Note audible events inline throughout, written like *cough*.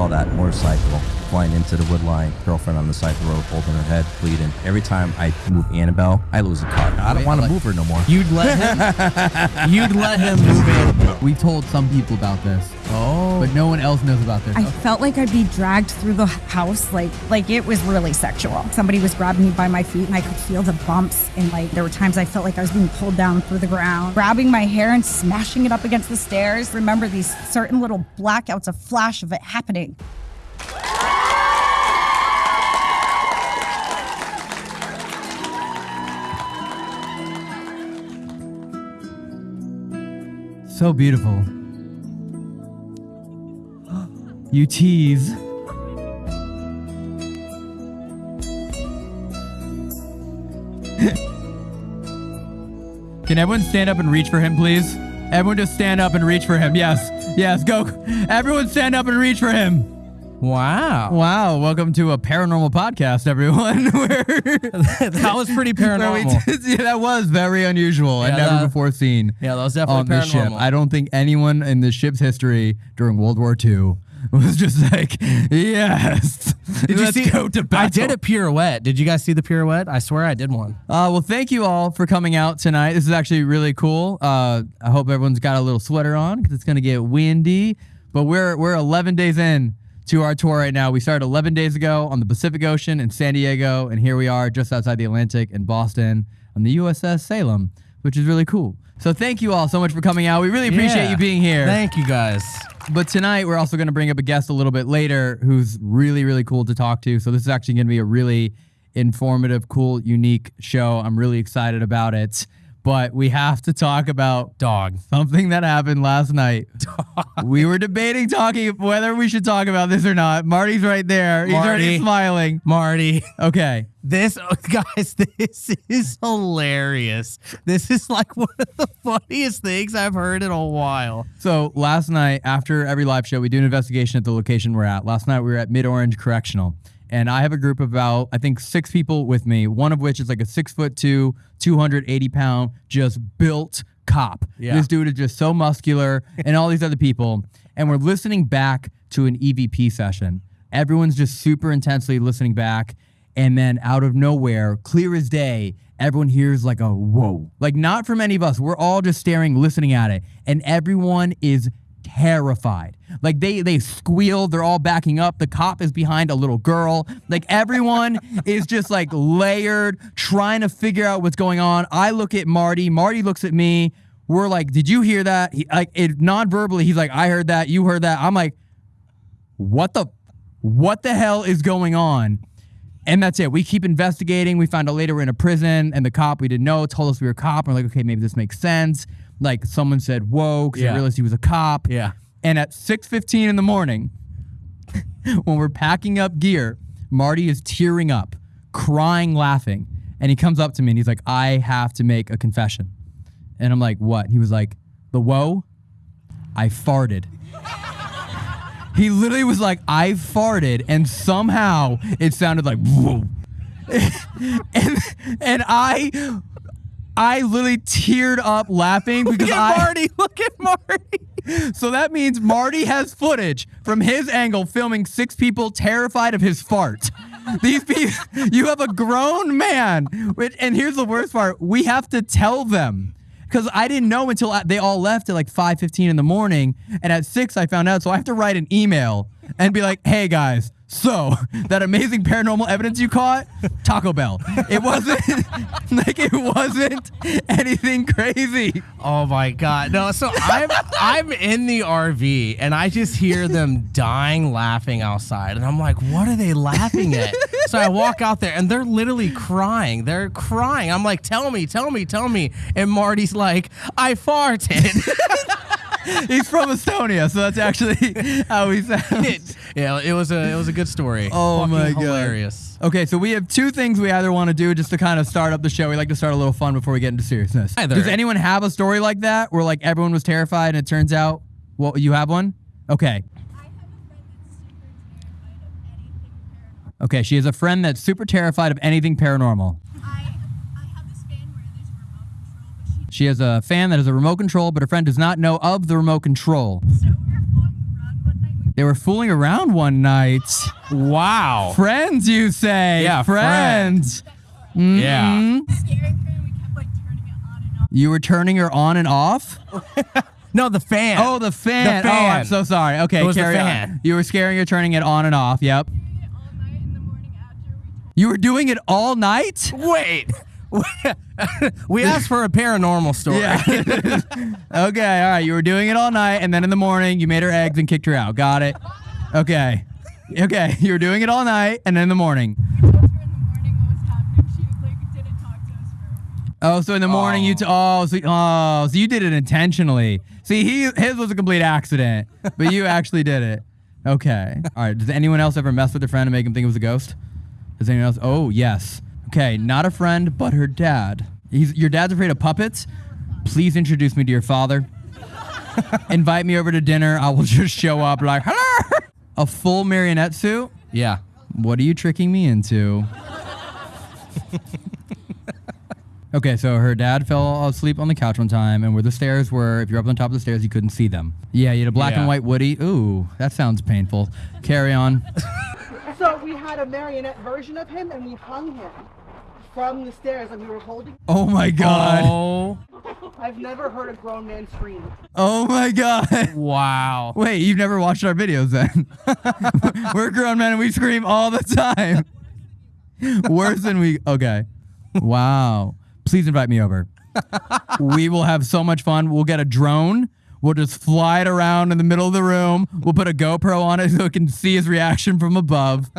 All that motorcycle flying into the wood line, girlfriend on the side of the road holding her head, bleeding. Every time I move Annabelle, I lose a car. I don't want to move her no more. You'd let him. *laughs* you'd let him move in. We told some people about this, Oh. but no one else knows about this. I felt like I'd be dragged through the house, like like it was really sexual. Somebody was grabbing me by my feet, and I could feel the bumps. And like there were times I felt like I was being pulled down through the ground, grabbing my hair and smashing it up against the stairs. Remember these certain little blackouts, a flash of it happening. So beautiful. *gasps* You tease. Can everyone stand up and reach for him, please? Everyone just stand up and reach for him. Yes. Yes, go. Everyone stand up and reach for him. Wow. Wow. Welcome to a paranormal podcast, everyone. *laughs* That was pretty *laughs* paranormal. *laughs* yeah, that was very unusual and never that- before seen. Yeah, that was definitely on definitely ship. paranormal. I don't think anyone in the ship's history during World War II was just like, yes, Did you see? go to battle. I did a pirouette. Did you guys see the pirouette? I swear I did one. Uh, well, thank you all for coming out tonight. This is actually really cool. Uh, I hope everyone's got a little sweater on because it's gonna get windy. But we're we're 11 days in to our tour right now. We started 11 days ago on the Pacific Ocean in San Diego, and here we are just outside the Atlantic in Boston on the USS Salem, which is really cool. So thank you all so much for coming out. We really appreciate Yeah. you being here. Thank you guys. But tonight we're also going to bring up a guest a little bit later who's really really cool to talk to. So this is actually going to be a really informative, cool, unique show. I'm really excited about it. But we have to talk about Dog. something that happened last night. *laughs* we were debating talking whether we should talk about this or not. Marty's right there. He's already Marty. smiling. Marty. Okay. This oh, guys, *laughs* this is hilarious. This is like one of the funniest things I've heard in a while. So last night, after every live show, we do an investigation at the location we're at. Last night, we were at Mid Orange Correctional, and I have a group of about I think six people with me. One of which is like a six foot two, two hundred eighty pound, just built cop. Yeah. This dude is just so muscular, *laughs* and all these other people. And we're listening back to an EVP session. Everyone's just super intensely listening back. And then out of nowhere, clear as day, everyone hears like a whoa. Like not from any of us. We're all just staring, listening at it. And everyone is terrified. Like they they squeal, they're all backing up. The cop is behind a little girl. Like everyone *laughs* is just like layered, trying to figure out what's going on. I look at Marty, Marty looks at me. We're like, "Did you hear that?" He, like it non-verbally, he's like, "I heard that. You heard that." I'm like, "What the what the hell is going on?" And that's it. We keep investigating. We found out later we're in a prison, and the cop we didn't know told us we were a cop. We're like, okay, maybe this makes sense. Like someone said, "Whoa," because Yeah. they realized he was a cop. Yeah. And at 6:15 in the morning, *laughs* when we're packing up gear, Marty is tearing up, crying, laughing, and he comes up to me and he's like, "I have to make a confession." And I'm like, "What?" He was like, "The whoa, I farted." *laughs* He literally was like, I farted, and somehow it sounded like whoa. *laughs* and and I I literally teared up laughing because Look I at Marty. *laughs* Look at Marty. so that means Marty has footage from his angle filming six people terrified of his fart. These people, *laughs* you have a grown man, which, and here's the worst part: we have to tell them because I didn't know until I- they all left at like 5:15 in the morning, and at six I found out. So I have to write an email and be like, "Hey guys, so *laughs* that amazing paranormal evidence you caught, Taco Bell. It wasn't *laughs* like it wasn't anything crazy." Oh my god. No, so I'm I'm in the RV and I just hear them dying laughing outside and I'm like, what are they laughing at? so I walk out there and they're literally crying. They're crying. I'm like, tell me, tell me, tell me. And Marty's like, I farted. *laughs* *laughs* He's from Estonia, so that's actually *laughs* how he sounds. yeah, it was a it was a good story. Oh Fucking my God. hilarious. Okay, so we have two things we either want to do just to kind of start up the show. We like to start a little fun before we get into seriousness. Either. Does anyone have a story like that where like everyone was terrified and it turns out, well, you have one? Okay. Okay, she has a friend that's super terrified of anything paranormal. I, I have this fan where there's a remote control, but she She has a fan that has a remote control, but her friend does not know of the remote control. so we were floating around one night. We They were fooling around one night. Wow. Friends, you say? Yeah, friends. Yeah. Scaring her we kept like turning it on and off. You were turning her on and off. *laughs* No, the fan. Oh, the fan. The fan. Oh, I'm so sorry. Okay, It was the carry fan. on. You were scaring her, turning it on and off. Yep. Doing it all night in the morning after we told You were doing it all night. Wait. *laughs* we asked for a paranormal story. Yeah. *laughs* okay. All right. You were doing it all night, and then in the morning, you made her eggs and kicked her out. Got it. Okay. Okay. *laughs* You were doing it all night, and then in the morning. we told her in the morning what was happening. She like didn't talk to us for a week. Oh, so in the morning you t- oh so oh so you did it intentionally. See, he his was a complete accident, but you actually did it. Okay. All right. Does anyone else ever mess with their friend and make him think it was a ghost? Does anyone else? Oh, yes. Okay, not a friend, but her dad. He's your dad's afraid of puppets. Please introduce me to your father. *laughs* Invite me over to dinner. I will *laughs* just show up like, hello. A full marionette suit. Yeah. What are you tricking me into? *laughs* okay, so her dad fell asleep on the couch one time, and where the stairs were, if you're up on top of the stairs, you couldn't see them. Yeah, you had a black and white Woody. Ooh, that sounds painful. Carry on. So we had a marionette version of him and we hung him from the stairs and we were holding. Oh my god. Oh. I've never heard a grown man scream. Oh my god. Wow. Wait, you've never watched our videos then? *laughs* We're grown men and we scream all the time. Worse than we. Okay. Wow. Please invite me over. we will have so much fun. We'll get a drone. We'll just fly it around in the middle of the room. We'll put a GoPro on it so it can see his reaction from above.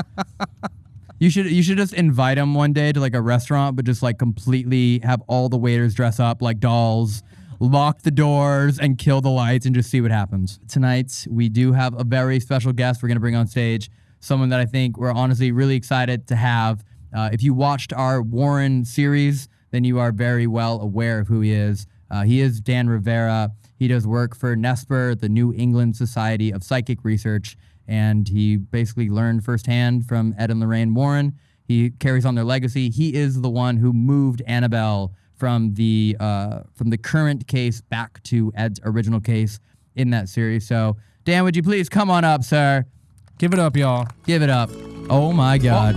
You should you should just invite him one day to like a restaurant, but just like completely have all the waiters dress up like dolls, lock the doors, and kill the lights, and just see what happens. Tonight we do have a very special guest. We're gonna bring on stage someone that I think we're honestly really excited to have. Uh, if you watched our Warren series, then you are very well aware of who he is. Uh, he is Dan Rivera. He does work for NESPR, the New England Society of Psychic Research, and he basically learned firsthand from Ed and Lorraine Warren. He carries on their legacy. He is the one who moved Annabelle from the uh, from the current case back to Ed's original case in that series. So, Dan, would you please come on up, sir? Give it up, y'all. Give it up. Oh my God!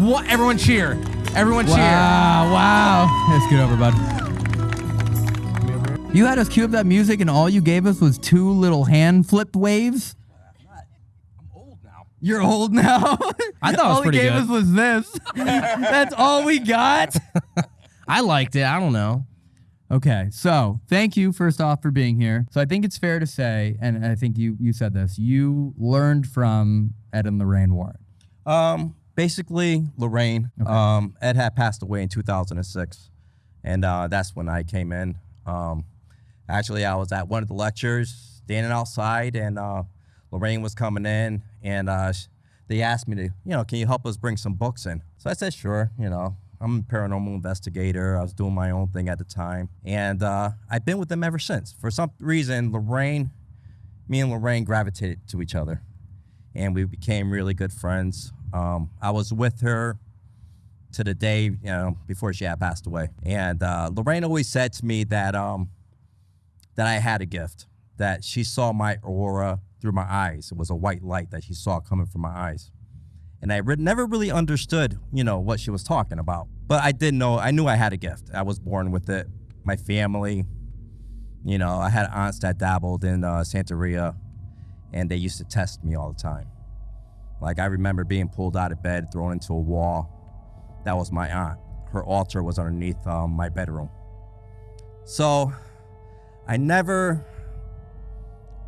What? Everyone cheer. Everyone cheer. Wow! Wow! Let's get over, bud. You had us cue up that music, and all you gave us was two little hand flip waves. I'm old now. You're old now. *laughs* I thought it was all pretty he gave good. us was this. *laughs* That's all we got. *laughs* I liked it. I don't know. Okay, so thank you first off for being here. So I think it's fair to say, and I think you you said this, you learned from Ed and Lorraine Warren. Um, basically, Lorraine. Um, Ed had passed away in 2006, and uh, that's when I came in. Um, actually, I was at one of the lectures, standing outside, and uh, Lorraine was coming in, and uh, they asked me to, you know, can you help us bring some books in? So I said, sure. You know, I'm a paranormal investigator. I was doing my own thing at the time, and uh, I've been with them ever since. For some reason, Lorraine, me and Lorraine gravitated to each other and we became really good friends. Um, I was with her to the day, you know, before she had passed away. And uh, Lorraine always said to me that um, that I had a gift, that she saw my aura through my eyes. It was a white light that she saw coming from my eyes. And I re- never really understood, you know, what she was talking about. But I did know, I knew I had a gift. I was born with it. My family, you know, I had aunts that dabbled in uh, Santeria and they used to test me all the time. Like I remember being pulled out of bed, thrown into a wall. That was my aunt. Her altar was underneath um, my bedroom. So I never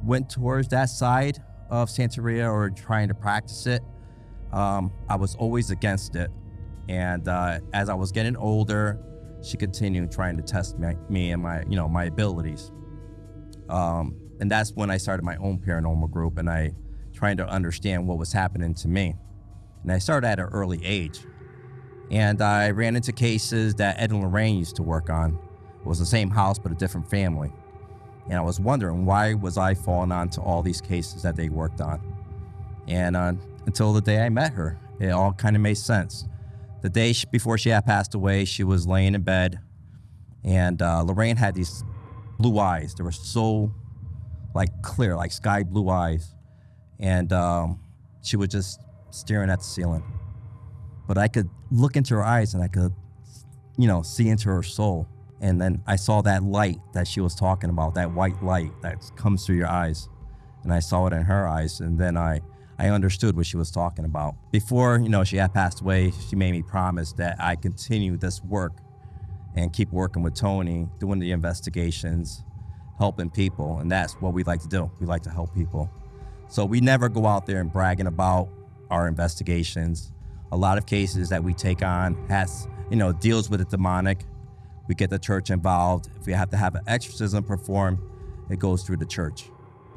went towards that side of Santeria or trying to practice it. Um, I was always against it. And uh, as I was getting older, she continued trying to test me and my, you know, my abilities. Um, and that's when I started my own paranormal group and I trying to understand what was happening to me. And I started at an early age. And I ran into cases that Ed and Lorraine used to work on. It was the same house, but a different family. And I was wondering why was I falling onto all these cases that they worked on. And uh, until the day I met her, it all kind of made sense. The day she, before she had passed away, she was laying in bed, and uh, Lorraine had these blue eyes. They were so like clear, like sky blue eyes. and um, she was just staring at the ceiling. But I could look into her eyes and I could, you know, see into her soul. And then I saw that light that she was talking about, that white light that comes through your eyes. And I saw it in her eyes. And then I, I understood what she was talking about. Before, you know, she had passed away, she made me promise that I continue this work and keep working with Tony, doing the investigations, helping people. And that's what we like to do. We like to help people. So we never go out there and bragging about our investigations. A lot of cases that we take on has, you know, deals with the demonic. We get the church involved. If we have to have an exorcism performed, it goes through the church.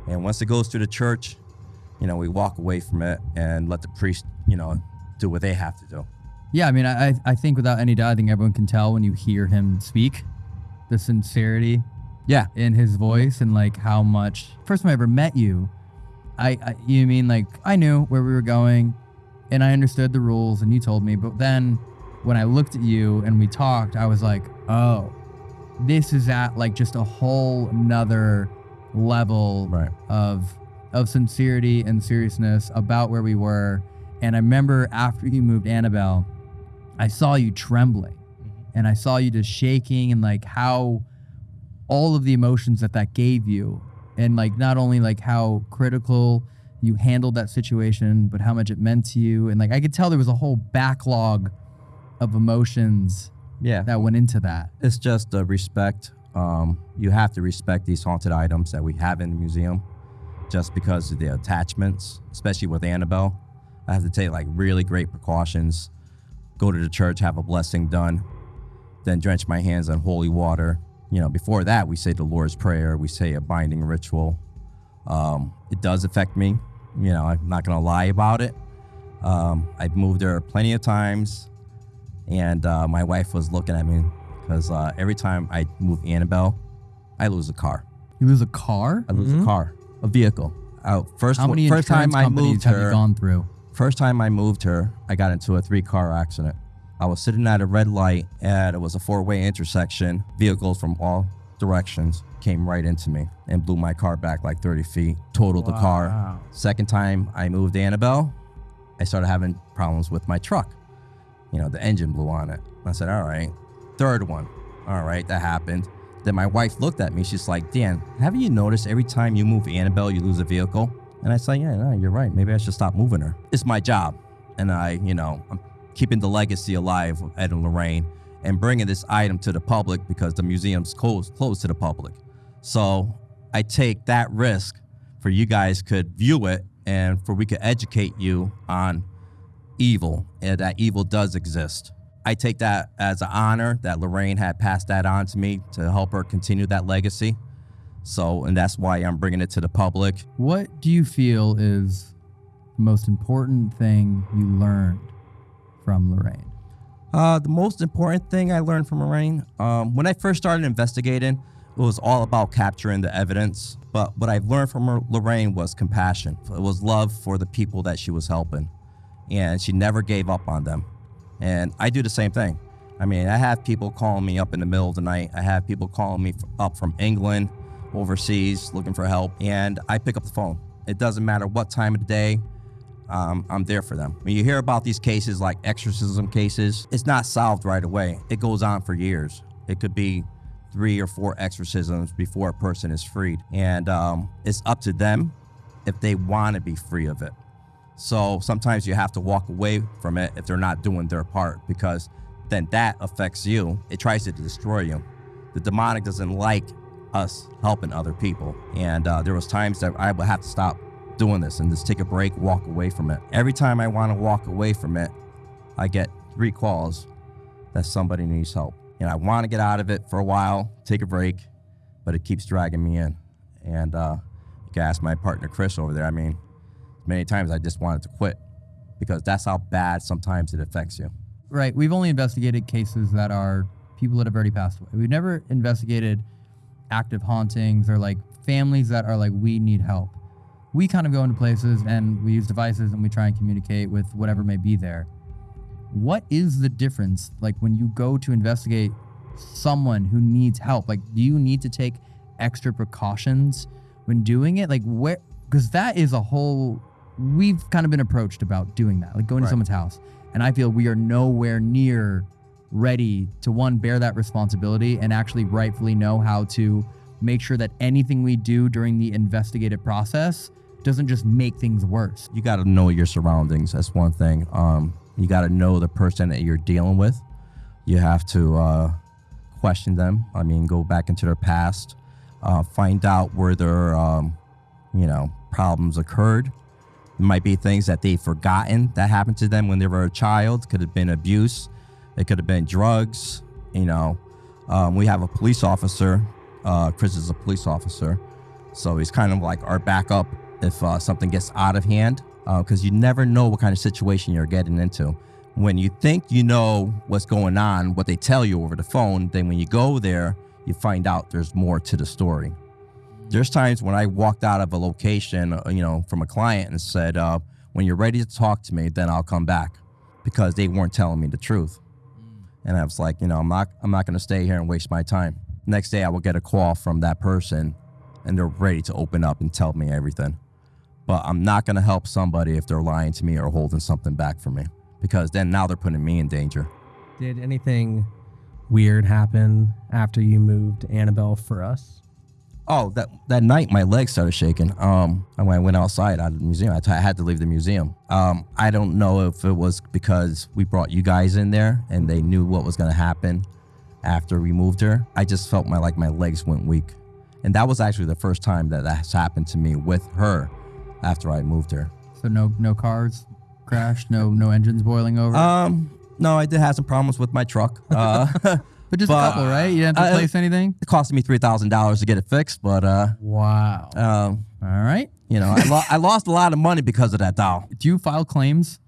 And once it goes through the church, you know, we walk away from it and let the priest, you know, do what they have to do. Yeah, I mean, I I think without any doubt, I think everyone can tell when you hear him speak, the sincerity Yeah. in his voice and like how much. First time I ever met you, I, I you mean like I knew where we were going, and I understood the rules, and you told me. But then when I looked at you and we talked, I was like, oh, this is at like just a whole nother level Right. of of sincerity and seriousness about where we were. And I remember after you moved Annabelle, I saw you trembling mm-hmm. and I saw you just shaking and like how all of the emotions that that gave you and like not only like how critical you handled that situation but how much it meant to you and like I could tell there was a whole backlog of emotions Yeah. that went into that. It's just the respect. Um, you have to respect these haunted items that we have in the museum just because of the attachments, especially with Annabelle. I have to take like really great precautions, go to the church, have a blessing done, then drench my hands in holy water. You know, before that, we say the Lord's Prayer, we say a binding ritual. Um, it does affect me. You know, I'm not going to lie about it. Um, I've moved there plenty of times, and uh, my wife was looking at me because uh, every time I move Annabelle, I lose a car. You lose a car? I lose a car, a vehicle. Uh, first, How many first time I moved have her, you gone through? First time I moved her, I got into a three car accident. I was sitting at a red light and it was a four way intersection. Vehicles from all directions came right into me and blew my car back like 30 feet, totaled the car. Second time I moved Annabelle, I started having problems with my truck. You know, the engine blew on it. I said, all right. Third one, all right, that happened. Then my wife looked at me. She's like, Dan, haven't you noticed every time you move Annabelle, you lose a vehicle? And I said, yeah, no, you're right. Maybe I should stop moving her. It's my job. And I, you know, I'm keeping the legacy alive of Ed and Lorraine and bringing this item to the public because the museum's closed, closed to the public. So I take that risk for you guys could view it and for we could educate you on evil and that evil does exist. I take that as an honor that Lorraine had passed that on to me to help her continue that legacy. So, and that's why I'm bringing it to the public. What do you feel is the most important thing you learned from Lorraine? Uh, the most important thing I learned from Lorraine, um, when I first started investigating, it was all about capturing the evidence. But what I've learned from Lorraine was compassion. It was love for the people that she was helping. And she never gave up on them. And I do the same thing. I mean, I have people calling me up in the middle of the night. I have people calling me up from England, overseas, looking for help. And I pick up the phone. It doesn't matter what time of the day, um, I'm there for them. When you hear about these cases like exorcism cases, it's not solved right away. It goes on for years. It could be three or four exorcisms before a person is freed. And um, it's up to them if they want to be free of it. So sometimes you have to walk away from it if they're not doing their part because then that affects you. It tries to destroy you. The demonic doesn't like us helping other people. And uh, there was times that I would have to stop doing this and just take a break, walk away from it. Every time I want to walk away from it, I get three calls that somebody needs help. And I want to get out of it for a while, take a break, but it keeps dragging me in. And uh, you can ask my partner Chris over there. I mean, many times I just wanted to quit because that's how bad sometimes it affects you. Right. We've only investigated cases that are people that have already passed away. We've never investigated active hauntings or like families that are like, we need help. We kind of go into places and we use devices and we try and communicate with whatever may be there. What is the difference, like when you go to investigate someone who needs help? Like, do you need to take extra precautions when doing it? Like, where, because that is a whole we've kind of been approached about doing that, like going to Right. someone's house, and I feel we are nowhere near ready to one bear that responsibility and actually rightfully know how to make sure that anything we do during the investigative process doesn't just make things worse. you got to know your surroundings. That's one thing. Um, you got to know the person that you're dealing with. You have to uh, question them. I mean, go back into their past, uh, find out where their, um, you know, problems occurred. Might be things that they've forgotten that happened to them when they were a child. Could have been abuse. It could have been drugs. You know, um, we have a police officer. Uh, Chris is a police officer, so he's kind of like our backup if uh, something gets out of hand, because you never know what kind of situation you're getting into. When you think you know what's going on, what they tell you over the phone, then when you go there, you find out there's more to the story. There's times when I walked out of a location, uh, you know, from a client and said, uh, "When you're ready to talk to me, then I'll come back," because they weren't telling me the truth. And I was like, you know, I'm not, I'm not going to stay here and waste my time. Next day, I will get a call from that person, and they're ready to open up and tell me everything. But I'm not going to help somebody if they're lying to me or holding something back from me, because then now they're putting me in danger. Did anything weird happen after you moved Annabelle for us? Oh, that that night my legs started shaking. Um, and when I went outside out of the museum, I, had to leave the museum. Um, I don't know if it was because we brought you guys in there and they knew what was going to happen after we moved her. I just felt my like my legs went weak, and that was actually the first time that that's happened to me with her after I moved her. So no no cars crashed, no no engines boiling over. Um, no, I did have some problems with my truck. Uh, *laughs* but just but- a couple, right? You didn't have to uh, replace anything. it cost me three thousand dollars to get it fixed, but uh, Wow. um, All right. you know, I, lo- I lost a lot of money because of that doll. Do you file claims?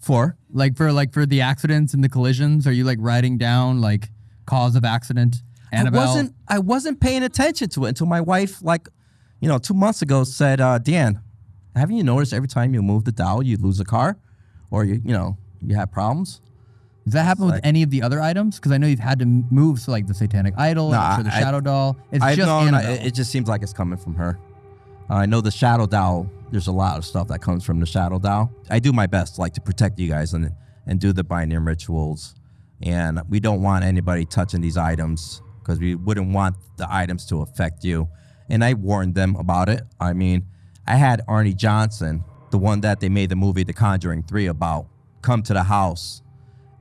For like for like for the accidents and the collisions are you like writing down like cause of accident annabelle I wasn't I wasn't paying attention to it until my wife, like, you know, two months ago said, uh, Dan, haven't you noticed every time you move the dial you lose a car? Or you you know, you have problems? Does that happen with like- any of the other items because i know you've had to move so like the satanic idol No, or the I- shadow doll it's I just know no, annabelle. it, it just seems like it's coming from her. Uh, I know the shadow doll, there's a lot of stuff that comes from the shadow doll. I do my best like to protect you guys and and do the binding rituals. And we don't want anybody touching these items because we wouldn't want the items to affect you. And I warned them about it. I mean, I had Arne Johnson, the one that they made the movie The Conjuring 3 about, come to the house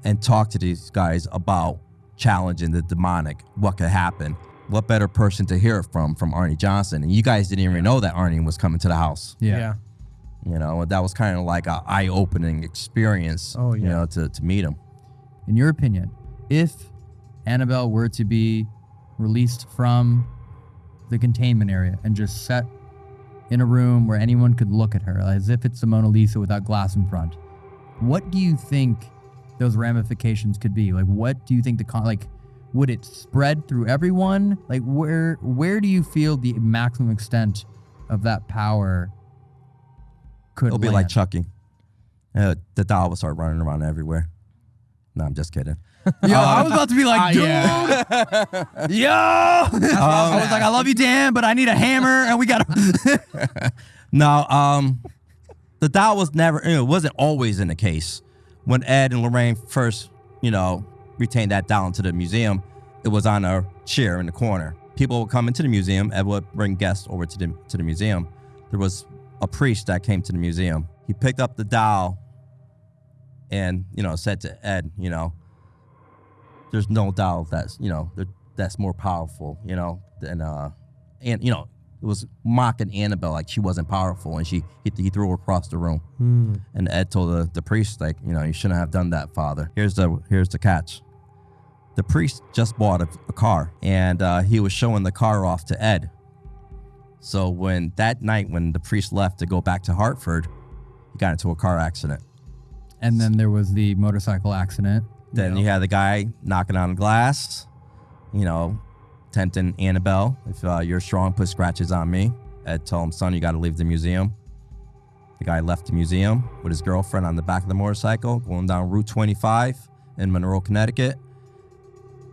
and talk to these guys about challenging the demonic, what could happen. What better person to hear it from from Arne Johnson? And you guys didn't even know that Arne was coming to the house. yeah. You know, that was kind of like a eye-opening experience. Oh, yeah. You know, to, to meet him. in your opinion if annabelle were to be released from the containment area and just set in a room where anyone could look at her as if it's the mona lisa without glass in front what do you think those ramifications could be like what do you think the con like would it spread through everyone like where where do you feel the maximum extent of that power could It'll be like land? Chucky. Uh, the doll will start running around everywhere. No, I'm just kidding. *laughs* Yo, I was about to be like, dude, yeah. *laughs* yo. *laughs* I was like, I love you, Dan, but I need a hammer, and we got. to No, um, the doll was never, it wasn't always in the case. When Ed and Lorraine first, you know, retained that doll into the museum, it was on a chair in the corner. People would come into the museum. Ed would bring guests over to the to the museum. There was a priest that came to the museum. He picked up the doll, and you know, said to Ed, you know, there's no doll that's you know that's more powerful, you know, than uh, and you know, was mocking Annabelle like she wasn't powerful, and she he, he threw her across the room. Hmm. And Ed told the, the priest like, you know, you shouldn't have done that, Father. Here's the here's the catch. The priest just bought a, a car, and uh, he was showing the car off to Ed. So when that night, when the priest left to go back to Hartford, he got into a car accident. and then there was the motorcycle accident. Then you had the guy knocking on glass, you know, tempting Annabelle. If uh, you're strong, put scratches on me. Ed told him, son, you got to leave the museum. The guy left the museum with his girlfriend on the back of the motorcycle, going down Route 25 in Monroe, Connecticut.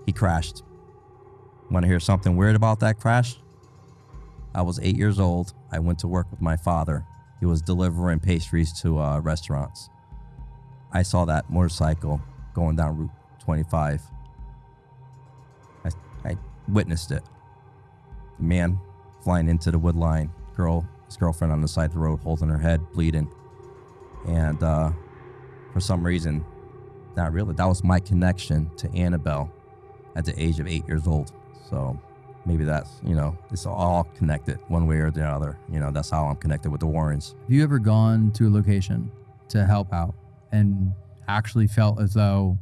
He crashed. Want to hear something weird about that crash? I was eight years old. I went to work with my father. He was delivering pastries to uh, restaurants. I saw that motorcycle going down Route 25. Witnessed it. The man flying into the wood line, girl, his girlfriend on the side of the road holding her head, bleeding. And uh, for some reason, not really, that was my connection to Annabelle at the age of eight years old. So maybe that's, you know, it's all connected one way or the other. You know, that's how I'm connected with the Warrens. Have you ever gone to a location to help out and actually felt as though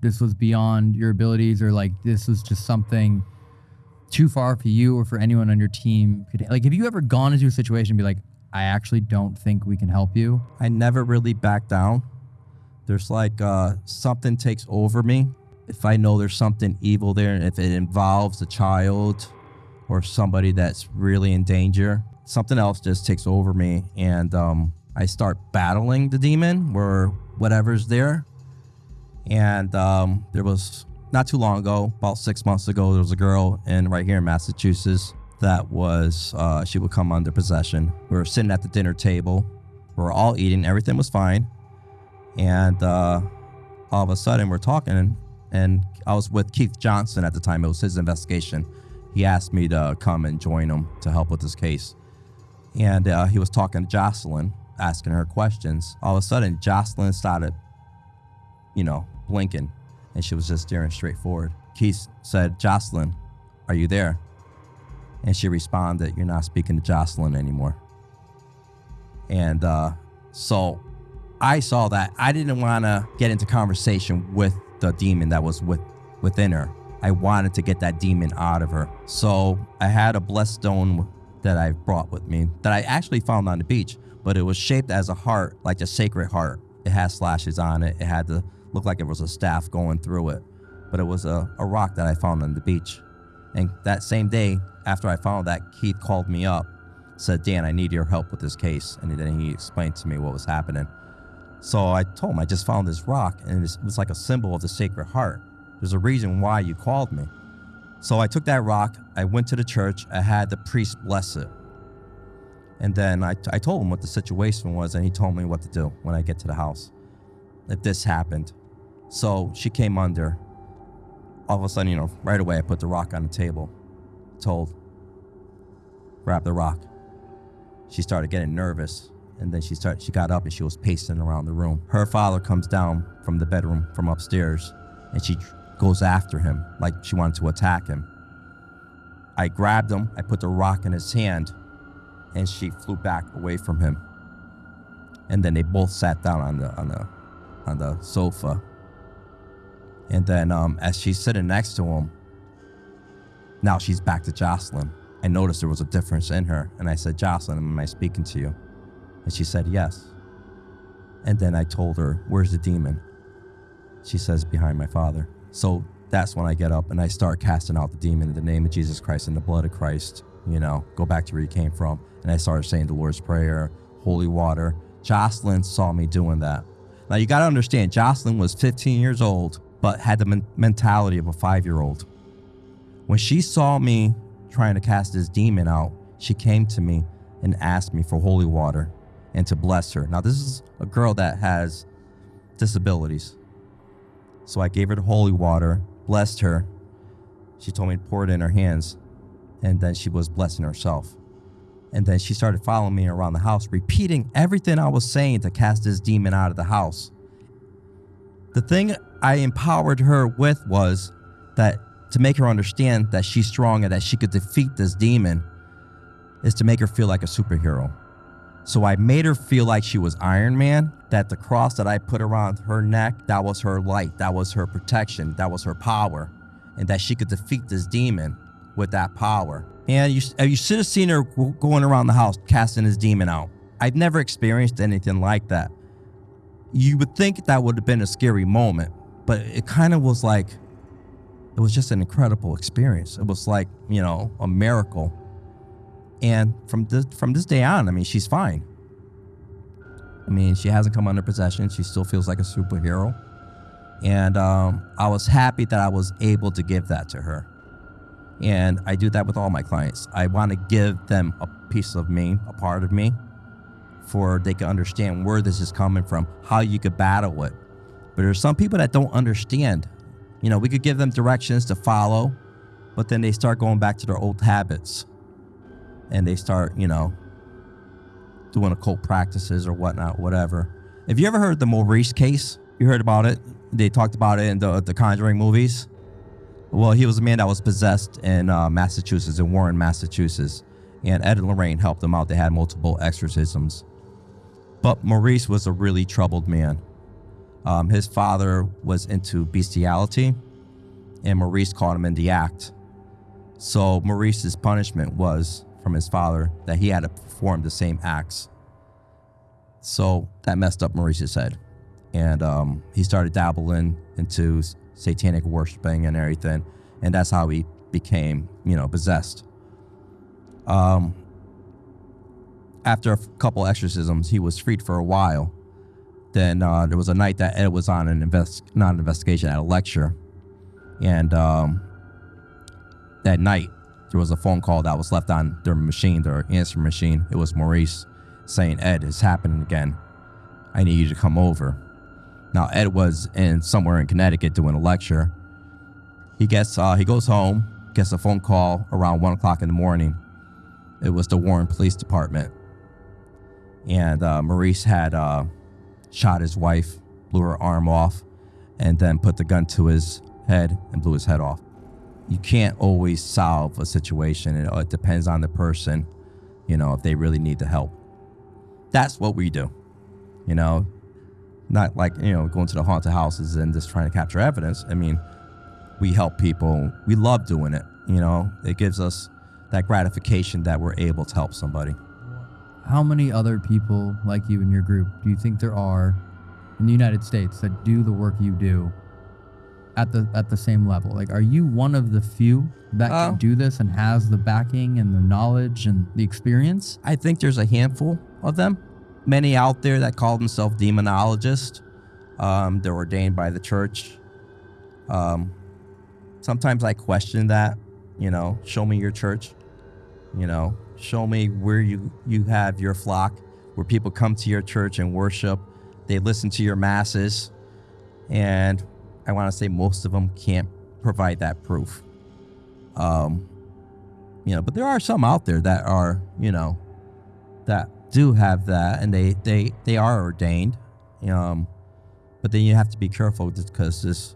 this was beyond your abilities or like this was just something too far for you or for anyone on your team? Could, like, have you ever gone into a situation and be like, I actually don't think we can help you? I never really back down. There's like uh, something takes over me. If I know there's something evil there, and if it involves a child or somebody that's really in danger, something else just takes over me, and um, I start battling the demon or whatever's there. And um, there was not too long ago, about six months ago, there was a girl in right here in Massachusetts that was uh, she would come under possession. We were sitting at the dinner table, we were all eating, everything was fine, and uh, all of a sudden we're talking, and I was with Keith Johnson at the time. It was his investigation. He asked me to come and join him to help with this case, and uh, he was talking to Jocelyn, asking her questions. All of a sudden, Jocelyn started, you know, blinking, and she was just staring straight forward. Keith said, "Jocelyn, are you there?" And she responded, You're not speaking to Jocelyn anymore. And uh, so I saw that. I didn't want to get into conversation with the demon that was with, within her. I wanted to get that demon out of her. So I had a blessed stone that I brought with me that I actually found on the beach, but it was shaped as a heart, like a sacred heart. It had slashes on it. It had to look like it was a staff going through it, but it was a, a rock that I found on the beach. And that same day, after I found that, Keith called me up, said, Dan, I need your help with this case. And then he explained to me what was happening. So I told him, I just found this rock, and it was like a symbol of the Sacred Heart. There's a reason why you called me. So I took that rock, I went to the church, I had the priest bless it. And then I, I told him what the situation was, and he told me what to do when I get to the house if this happened. So she came under. All of a sudden, you know, right away, I put the rock on the table, told, grab the rock. She started getting nervous, and then she started. She got up and she was pacing around the room. Her father comes down from the bedroom from upstairs, and she goes after him like she wanted to attack him. I grabbed him. I put the rock in his hand, and she flew back away from him. And then they both sat down on the on the on the sofa. And then um, as she's sitting next to him, now she's back to Jocelyn. I noticed there was a difference in her, and I said, Jocelyn, am I speaking to you? And she said, Yes. And then I told her, Where's the demon? She says, Behind my father. So that's when I get up and I start casting out the demon in the name of Jesus Christ and the blood of Christ. You know, go back to where you came from. And I started saying the Lord's Prayer, holy water. Jocelyn saw me doing that. Now you got to understand, Jocelyn was 15 years old, but had the men- mentality of a five year old. When she saw me trying to cast this demon out, she came to me and asked me for holy water and to bless her. Now, this is a girl that has disabilities. So I gave her the holy water, blessed her. She told me to pour it in her hands, and then she was blessing herself. And then she started following me around the house, repeating everything I was saying to cast this demon out of the house. The thing I empowered her with was that to make her understand that she's strong and that she could defeat this demon is to make her feel like a superhero. So I made her feel like she was Iron Man, that the cross that I put around her neck, that was her light, that was her protection, that was her power, and that she could defeat this demon with that power. And you, you should have seen her going around the house casting this demon out. I've never experienced anything like that. You would think that would have been a scary moment, but it kind of was like, it was just an incredible experience. It was like, you know, a miracle. And from this, from this day on, I mean, she's fine. I mean, she hasn't come under possession. She still feels like a superhero. And um, I was happy that I was able to give that to her. And I do that with all my clients. I want to give them a piece of me, a part of me, for they can understand where this is coming from, how you could battle it. But there's some people that don't understand. You know, we could give them directions to follow, but then they start going back to their old habits and they start, you know, doing occult practices or whatnot, whatever. Have you ever heard the Maurice case? You heard about it? They talked about it in the the Conjuring movies. Well, he was a man that was possessed in uh, Massachusetts, in Warren, Massachusetts, and Ed and Lorraine helped him out. They had multiple exorcisms, but Maurice was a really troubled man. Um, his father was into bestiality, and Maurice caught him in the act. So Maurice's punishment was from his father that he had to perform the same acts. So that messed up Maurice's head. And um, he started dabbling into satanic worshiping and everything. And that's how he became, you know, possessed. Um, after a couple exorcisms, he was freed for a while. Then uh, there was a night that Ed was on an invest, not an investigation, at a lecture. And um, that night, there was a phone call that was left on their machine, their answer machine. It was Maurice saying, Ed, it's happening again. I need you to come over. Now, Ed was in somewhere in Connecticut doing a lecture. He gets, uh, he goes home, gets a phone call around one o'clock in the morning. It was the Warren Police Department. And uh, Maurice had uh, shot his wife, blew her arm off, and then put the gun to his head and blew his head off you can't always solve a situation. It, it depends on the person, you know, if they really need the help. That's what we do, you know, not like, you know, going to the haunted houses and just trying to capture evidence. I mean, we help people. We love doing it, you know, it gives us that gratification that we're able to help somebody. How many other people like you in your group do you think there are in the United States that do the work you do at the at the same level? Like, are you one of the few that Uh, can do this and has the backing and the knowledge and the experience? I think there's a handful of them. Many out there that call themselves demonologists. Um, they're ordained by the church. Um, sometimes I question that. You know, show me your church. You know, show me where you you have your flock, where people come to your church and worship. They listen to your masses, and I want to say most of them can't provide that proof. Um, you know, but there are some out there that are, you know, that do have that, and they they they are ordained. Um, but then you have to be careful because this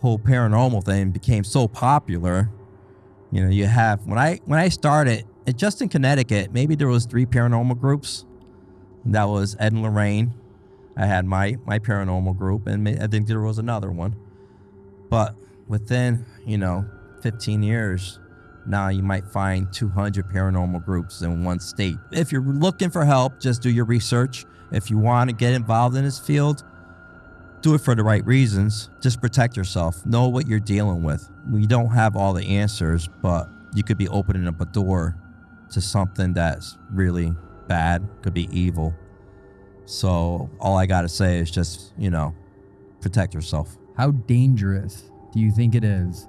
whole paranormal thing became so popular. You know, you have when I when I started, just in Connecticut, maybe there was three paranormal groups. That was Ed and Lorraine. I had my my paranormal group, and I think there was another one. But within you know 15 years, now you might find 200 paranormal groups in one state. If you're looking for help, just do your research. If you want to get involved in this field, do it for the right reasons. Just protect yourself. Know what you're dealing with. We don't have all the answers, but you could be opening up a door to something that's really bad, could be evil. So all I got to say is just, you know, protect yourself. How dangerous do you think it is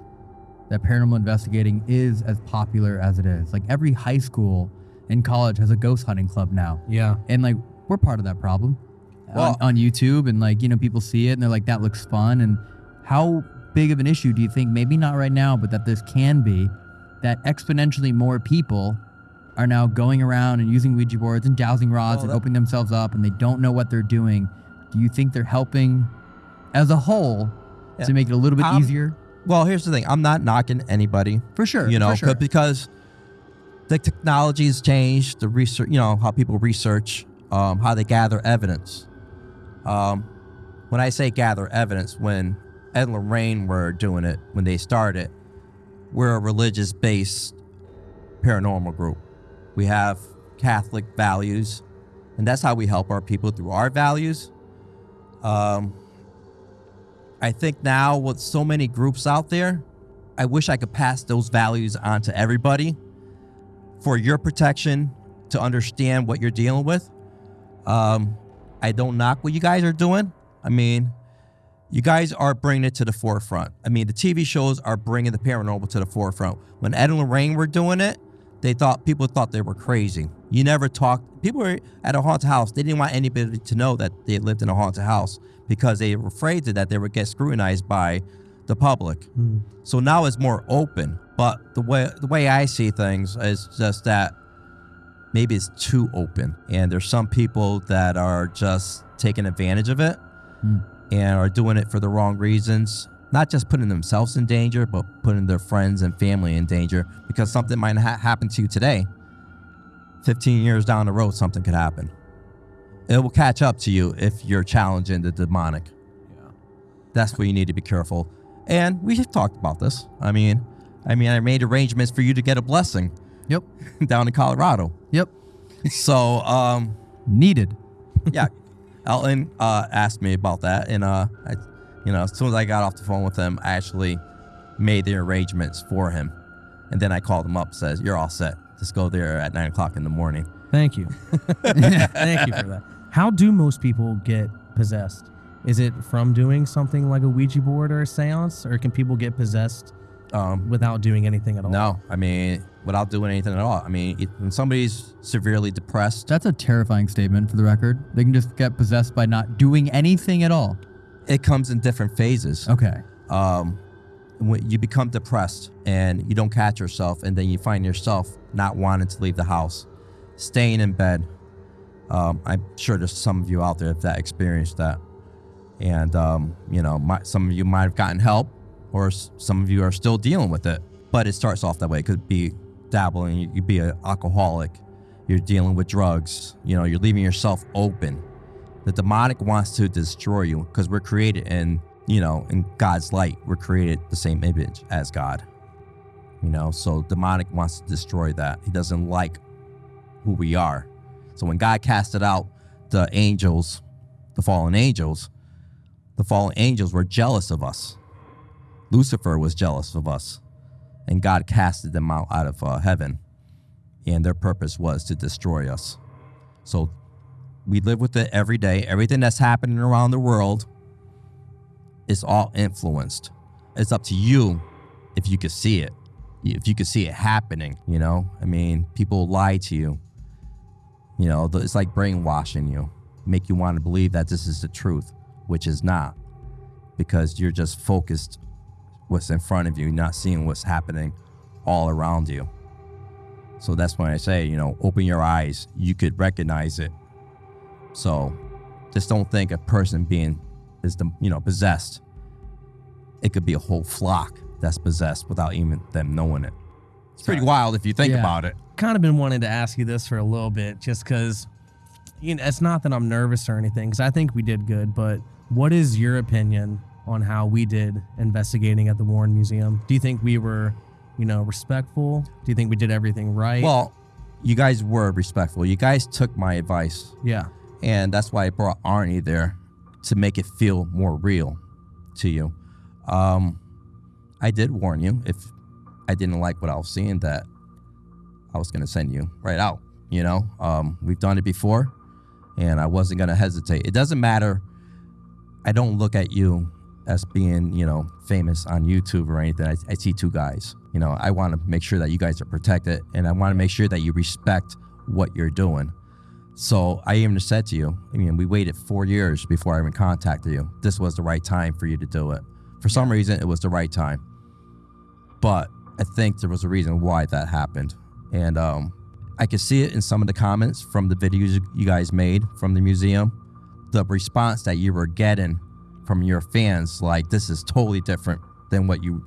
that paranormal investigating is as popular as it is? Like every high school and college has a ghost hunting club now. Yeah. And like we're part of that problem Well- on, on YouTube and like, you know, people see it and they're like, that looks fun. And how big of an issue do you think, maybe not right now, but that this can be that exponentially more people are now going around and using Ouija boards and dowsing rods Well, and that- opening themselves up and they don't know what they're doing. Do you think they're helping as a whole Yeah. to make it a little bit Um, easier? Well, here's the thing. I'm not knocking anybody. For sure. you know, sure. 'cause- because the technology has changed, the research, you know, how people research, um, how they gather evidence. Um, when I say gather evidence, when Ed and Lorraine were doing it, when they started, we're a religious based paranormal group. We have Catholic values, and that's how we help our people through our values. Um, I think now with so many groups out there, I wish I could pass those values on to everybody for your protection to understand what you're dealing with. Um, I don't knock what you guys are doing. I mean, you guys are bringing it to the forefront. I mean, the TV shows are bringing the paranormal to the forefront. When Ed and Lorraine were doing it, they thought people thought they were crazy. You never talked. People were at a haunted house. They didn't want anybody to know that they lived in a haunted house because they were afraid that they would get scrutinized by the public. Hmm. So now it's more open. But the way the way I see things is just that maybe it's too open, and there's some people that are just taking advantage of it hmm. and are doing it for the wrong reasons. Not just putting themselves in danger, but putting their friends and family in danger because something might ha- happen to you today. 15 years down the road, something could happen. It will catch up to you if you're challenging the demonic. Yeah. That's where you need to be careful. And we have talked about this. I mean, I mean, I made arrangements for you to get a blessing Yep. *laughs* down in Colorado. Yep. So, um, Needed. *laughs* yeah, Elton uh, asked me about that, and uh, I, you know, as soon as I got off the phone with him, I actually made the arrangements for him, and then I called him up, says, "You're all set. Just go there at nine o'clock in the morning." Thank you. *laughs* Thank you for that. How do most people get possessed? Is it from doing something like a Ouija board or a seance, or can people get possessed Um, without doing anything at all? no, I mean, without doing anything at all. I mean, it, when somebody's severely depressed, That's a terrifying statement for the record. They can just get possessed by not doing anything at all. It comes in different phases. Okay. um, when you become depressed and you don't catch yourself, and then you find yourself not wanting to leave the house, staying in bed. Um, I'm sure there's some of you out there that experienced that, and um, you know, my, some of you might have gotten help, or s- some of you are still dealing with it. But it starts off that way. It could be dabbling. You could be an alcoholic. You're dealing with drugs. You know, you're leaving yourself open. The demonic wants to destroy you because we're created in, you know, in God's light. We're created the same image as God. You know, so demonic wants to destroy that. He doesn't like who we are. So when God casted out the angels, the fallen angels, the fallen angels were jealous of us. Lucifer was jealous of us, and God casted them out out of uh, heaven, and their purpose was to destroy us. So we live with it every day. Everything that's happening around the world is all influenced. It's up to you if you can see it, if you can see it happening. You know, I mean, people lie to you. You know, it's like brainwashing you, make you want to believe that this is the truth, which is not, because you're just focused what's in front of you, not seeing what's happening all around you. So that's when I say, you know, open your eyes. You could recognize it. So just don't think a person being is the you know possessed. It could be a whole flock that's possessed without even them knowing it. It's pretty wild if you think Yeah. about it. kind of been wanting to ask you this for a little bit, just because you know it's not that I'm nervous or anything, because I think we did good. But what is your opinion on how we did investigating at the Warren Museum? Do you think we were, you know, respectful? Do you think we did everything right? Well, you guys were respectful. You guys took my advice, yeah, and that's why I brought Arne there to make it feel more real to you. Um, I did warn you if I didn't like what I was seeing that I was going to send you right out. You know, um, we've done it before, and I wasn't going to hesitate. It doesn't matter. I don't look at you as being, you know, famous on YouTube or anything. I, I see two guys. You know, I want to make sure that you guys are protected, and I want to make sure that you respect what you're doing. So I even said to you, I mean, we waited four years before I even contacted you. This was the right time for you to do it. For some reason, it was the right time. But I think there was a reason why that happened. And um, I could see it in some of the comments from the videos you guys made from the museum. The response that you were getting from your fans, like, this is totally different than what you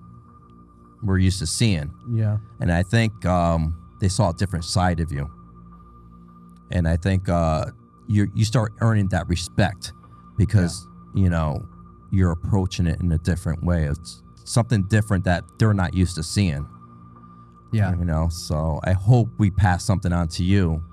were used to seeing. yeah, And I think um, they saw a different side of you. And I think uh, you you start earning that respect because you know you're approaching it in a different way. It's something different that they're not used to seeing. Yeah. You know, so I hope we pass something on to you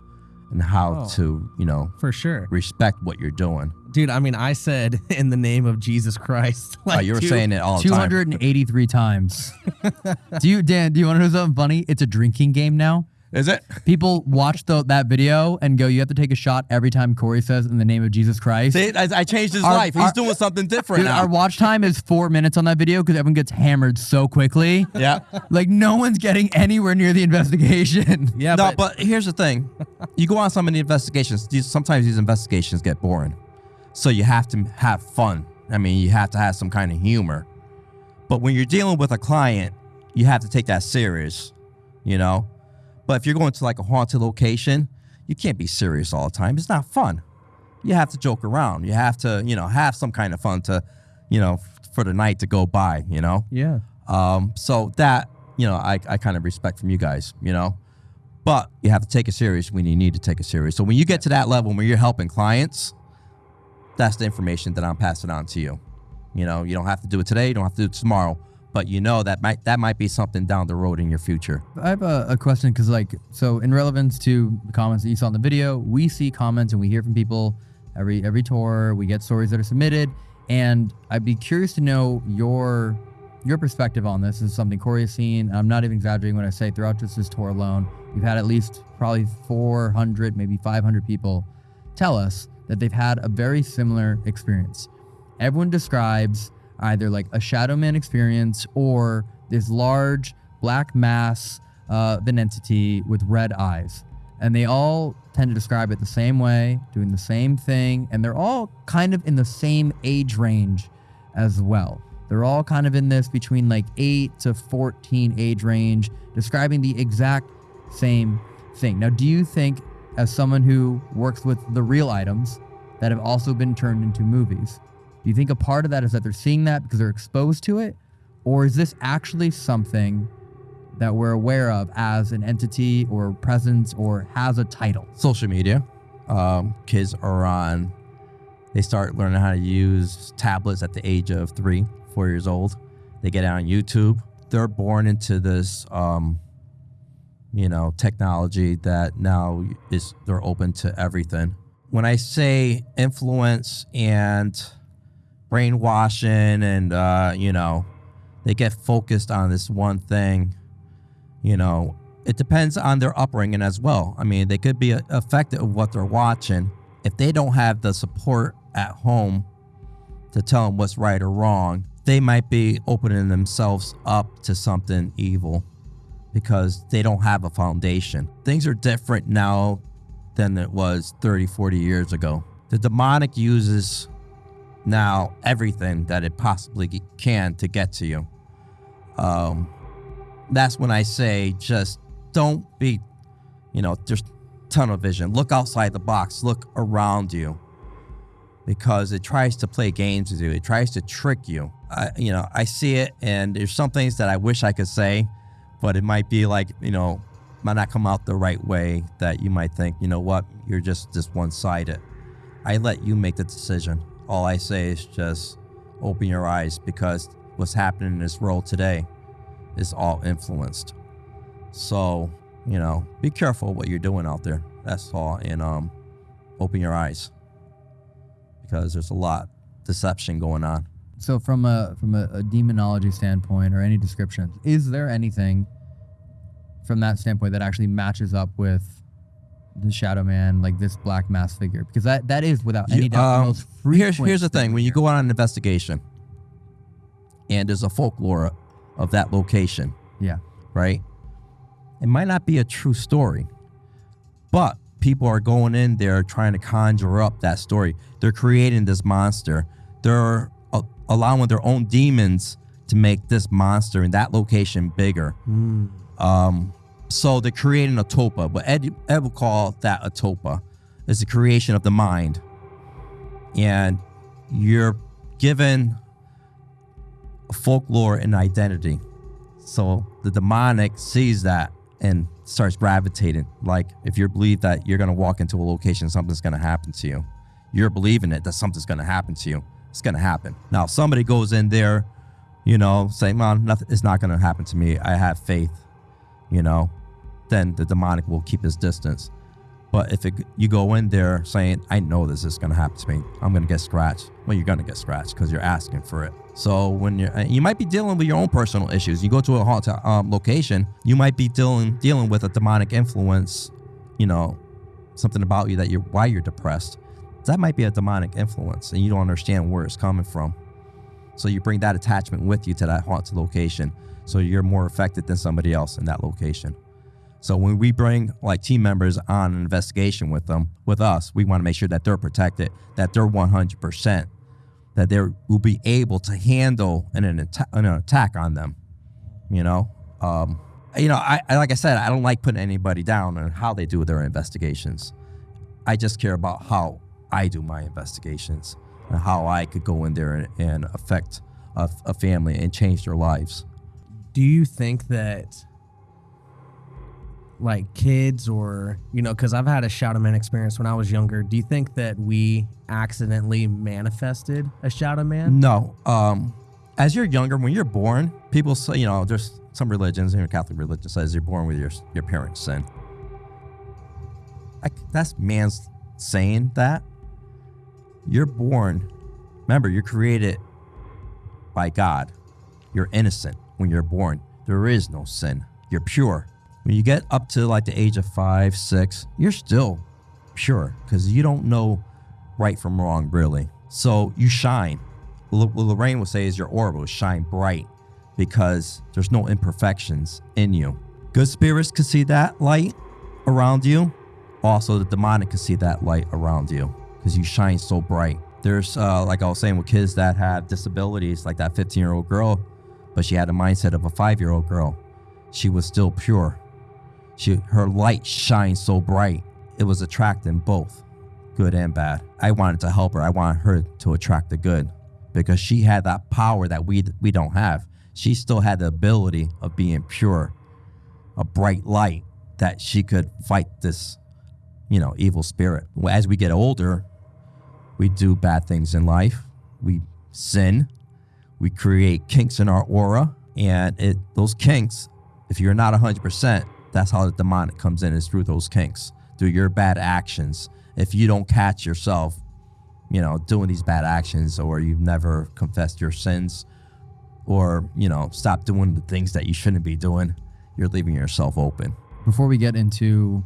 and how Oh. to you know for sure, respect what you're doing. dude. I mean, I said *laughs* in the name of Jesus Christ. Oh, you were dude, saying it all the time. 283 times. *laughs* *laughs* do you, Dan, do you want to know something funny? It's a drinking game now. Is it? People watch the, that video and go, "You have to take a shot every time Corey says in the name of Jesus Christ." See, I, I changed his Our- life. He's our- doing something different Dude, now. our watch time is four minutes on that video because everyone gets hammered so quickly. yeah. *laughs* Like no one's getting anywhere near the investigation. *laughs* Yeah, no, but, but, here's the thing: you go on some of the investigations. These, sometimes these investigations get boring, so you have to have fun. I mean, you have to have some kind of humor. But when you're dealing with a client, you have to take that serious, you know. But if you're going to like a haunted location, you can't be serious all the time. It's not fun. You have to joke around. You have to, you know, have some kind of fun to, you know, for the night to go by. You know. yeah. Um, so that, you know, I, I kind of respect from you guys, you know. But you have to take it serious when you need to take it serious. So when you get to that level where you're helping clients, that's the information that I'm passing on to you. You know, you don't have to do it today, you don't have to do it tomorrow, but you know that might that might be something down the road in your future. I have a, a question because, like, so in relevance to the comments that you saw in the video, we see comments and we hear from people every every tour. We get stories that are submitted, and I'd be curious to know your your perspective on this. this is something Corey has seen. I'm not even exaggerating when I say throughout just this tour alone, we've had at least probably 400, maybe 500 people tell us that they've had a very similar experience. Everyone describes either like a shadow man experience or this large black mass uh, of an entity with red eyes. And they all tend to describe it the same way, doing the same thing, and they're all kind of in the same age range as well. They're all kind of in this between like 8 to 14 age range, describing the exact same thing. Now, do you think, as someone who works with the real items that have also been turned into movies, do you think a part of that is that they're seeing that because they're exposed to it? Or is this actually something that we're aware of as an entity or presence or has a title? Social media. Um, kids are on they start learning how to use tablets at the age of three, four years old. They get on YouTube. They're born into this, um, you know, technology that now is they're open to everything. When I say influence and brainwashing, and uh, you know, they get focused on this one thing, you know, it depends on their upbringing as well. I mean, they could be affected with what they're watching if they don't have the support at home to tell them what's right or wrong, they might be opening themselves up to something evil because they don't have a foundation. Things are different now than it was 30, 40 years ago. The demonic uses now everything that it possibly can to get to you. Um, that's when I say just don't be, you know, just tunnel vision. Look outside the box. Look around you because it tries to play games with you. It tries to trick you. I, you know, I see it, and there's some things that I wish I could say, but it might be like, you know, might not come out the right way that you might think, you know what, you're just just one-sided. I let you make the decision. All I say is just open your eyes because what's happening in this world today is all influenced. So, you know, be careful what you're doing out there. That's all, and um, open your eyes because there's a lot deception going on. So from a from a, a demonology standpoint or any description, is there anything from that standpoint that actually matches up with the Shadow Man, like this black mass figure? Because that that is without any You- doubt the um, most here's frequent here's the thing: when you go on an investigation, and there's a folklore of that location, yeah, right? It might not be a true story, but people are going in there trying to conjure up that story. They're creating this monster. They're uh, allowing their own demons to make this monster in that location bigger. Um, so they're creating a tulpa. but Ed, Ed would call that a tulpa. It's the creation of the mind. And you're given a folklore and identity. So the demonic sees that and starts gravitating. Like if you believe that you're gonna walk into a location, something's gonna happen to you. You're believing it that something's gonna happen to you. It's gonna happen. Now if somebody goes in there, you know, saying, "Man, nothing, it's not gonna happen to me. I have faith," you know, then the demonic will keep his distance. But if it, you go in there saying, I know this is going to happen to me, I'm going to get scratched. Well, you're going to get scratched because you're asking for it. So when you're, you might be dealing with your own personal issues. You go to a haunted um, location, you might be dealing dealing with a demonic influence. You know, something about you that you're why you're depressed. That might be a demonic influence, and you don't understand where it's coming from. So you bring that attachment with you to that haunted location. So you're more affected than somebody else in that location. So when we bring like team members on an investigation with them, with us, we want to make sure that they're protected, that they're 100%, that they will be able to handle an, an, atta- an attack on them. You know, um, you know, I, I like I said, I don't like putting anybody down on how they do their investigations. I just care about how I do my investigations and how I could go in there and, and affect a, a family and change their lives. Do you think that like kids or you know because i've had a shadow man experience when i was younger do you think that we accidentally manifested a shadow man No. Um, as you're younger, when you're born, people say, you know, there's some religions, you your Catholic religion says you're born with your your parents' sin. I, that's man's saying that. You're born. Remember, you're created by God. You're innocent when you're born. There is no sin. You're pure. When you get up to like the age of five, six, you're still pure because you don't know right from wrong, really. So you shine. What Lorraine would say is your aura will shine bright because there's no imperfections in you. Good spirits can see that light around you. Also, the demonic can see that light around you because you shine so bright. There's, uh, like I was saying, with kids that have disabilities, like that 15 year old girl, but she had a mindset of a five year old girl. She was still pure. She, her light shines so bright. It was attracting both good and bad. I wanted to help her. I wanted her to attract the good because she had that power that we we don't have. She still had the ability of being pure, a bright light that she could fight this, you know, evil spirit. As we get older, we do bad things in life. We sin. We create kinks in our aura, and it those kinks, if you're not 100%, that's how the demonic comes in is through those kinks, through your bad actions. If you don't catch yourself, you know, doing these bad actions, or you've never confessed your sins, or you know, stop doing the things that you shouldn't be doing, you're leaving yourself open. Before we get into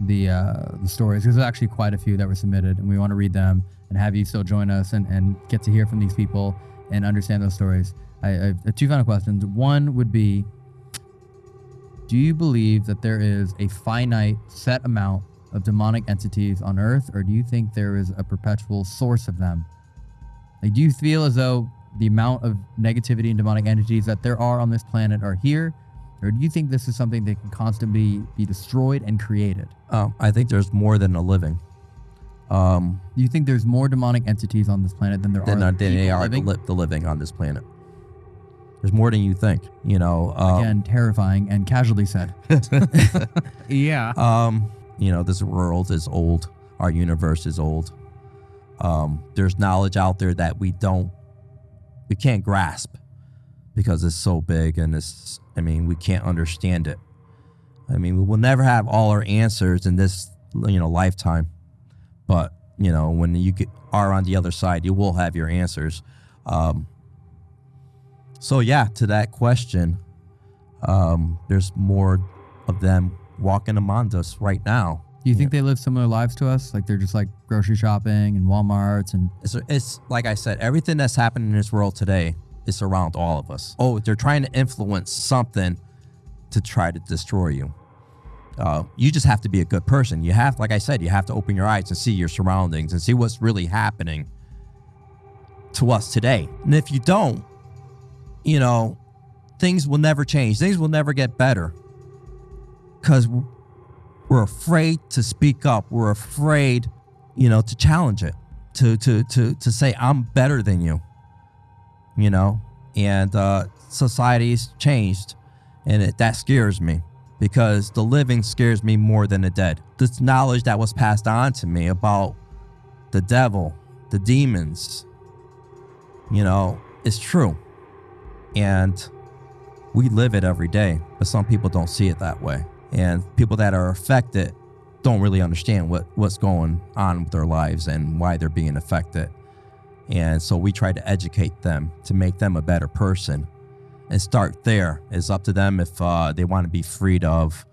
the uh, the stories, there's actually quite a few that were submitted, and we want to read them and have you still join us and, and get to hear from these people and understand those stories. I, I have two final questions. One would be Do you believe that there is a finite set amount of demonic entities on Earth, or do you think there is a perpetual source of them? Like, do you feel as though the amount of negativity and demonic entities that there are on this planet are here, or do you think this is something that can constantly be destroyed and created? Um, I think there's more than a living. Um, Do you think there's more demonic entities on this planet than there than, are than they are living? The, li- the living on this planet. There's more than you think. You know. Um, Again, terrifying and casually said. *laughs* yeah Um, you know, this world is old. Our universe is old. Um, there's knowledge out there that we don't, we can't grasp because it's so big and it's, I mean, we can't understand it. I mean, we will never have all our answers in this, you know, lifetime. But, you know, when you get, are on the other side, you will have your answers. Um, so, yeah, to that question, um, there's more of them walking among us right now. Do you think they live similar lives to us? Like they're just like grocery shopping and Walmarts and It's, it's like I said, everything that's happening in this world today is around all of us. Oh, they're trying to influence something to try to destroy you. Uh, you just have to be a good person. You have, like I said, you have to open your eyes and see your surroundings and see what's really happening to us today. And if you don't, you know, things will never change. Things will never get better because we're afraid to speak up. We're afraid, you know, to challenge it, to to to to say I'm better than you. You know, and uh, society's changed, and it, that scares me because the living scares me more than the dead. This knowledge that was passed on to me about the devil, the demons, you know, is true, and we live it every day. But some people don't see it that way, and people that are affected don't really understand what what's going on with their lives and why they're being affected. And so we try to educate them to make them a better person and start there. It's up to them if uh, they want to be freed of,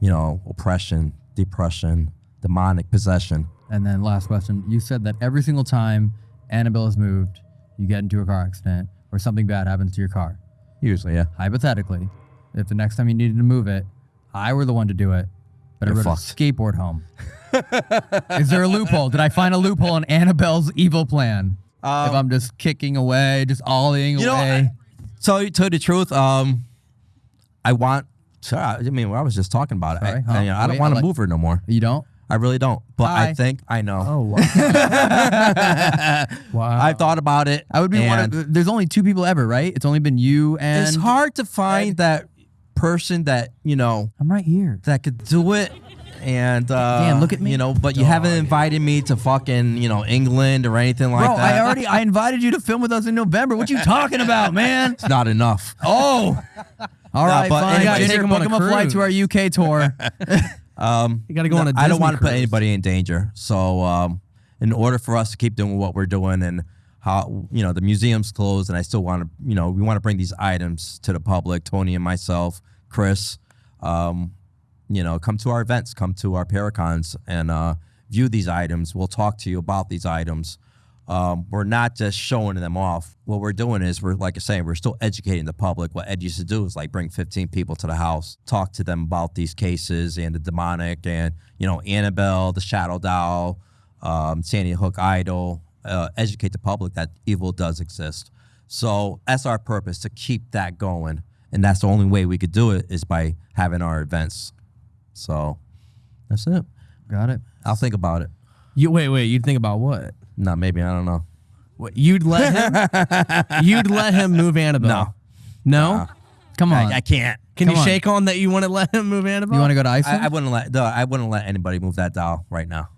you know, oppression, depression, demonic possession. And then last question. You said that every single time Annabelle is moved, you get into a car accident or something bad happens to your car. Usually, yeah. Hypothetically, if the next time you needed to move it, I were the one to do it, but I You're rode a skateboard home. *laughs* Is there a loophole? Did I find a loophole in Annabelle's evil plan? if Um, I'm just kicking away, just ollieing You know, away. I- So to tell the truth, um, I want. To, I mean, I was just talking about it. I, Sorry, huh? I, you know, I don't Wait, want I to move her no more. you don't? I really don't. But Hi. I think I know. Oh wow. *laughs* wow. I've thought about it. I would be one and of. There's only two people ever, right? It's only been you and. It's hard to find that person that you know I'm right here. that could do it. And uh, Dan, look at me. You know, but you haven't Dog. invited me to fucking you know England or anything like Bro, that. I already I invited you to film with us in November. What you talking about, man? It's not enough. Oh. All No, right, but fine. anyway, Ginger, take him book on a him a flight to our. UK tour. *laughs* Um, You gotta go on a I don't want to put anybody in danger. So, um, in order for us to keep doing what we're doing and how you know the museum's closed, and I still want to, you know, we want to bring these items to the public. Tony and myself, Chris, um, you know, come to our events, come to our Paracons, and uh, view these items. We'll talk to you about these items. Um, we're not just showing them off. What we're doing is we're like I saying, we're still educating the public. What Ed used to do is like bring 15 people to the house, talk to them about these cases and the demonic and you know Annabelle, the Shadow Doll, um, Sandy Hook Idol, uh, educate the public that evil does exist. So that's our purpose to keep that going, and that's the only way we could do it is by having our events. So that's it. Got it. I'll think about it. You wait, wait. You think about what? No, maybe I don't know. What, You'd let him. *laughs* you'd let him move Annabelle. No. No. Come on. I, I can't. Can Come you on. shake on that? You want to let him move Annabelle? you want to go to Iceland I, I wouldn't let. No, I wouldn't let anybody move that doll right now.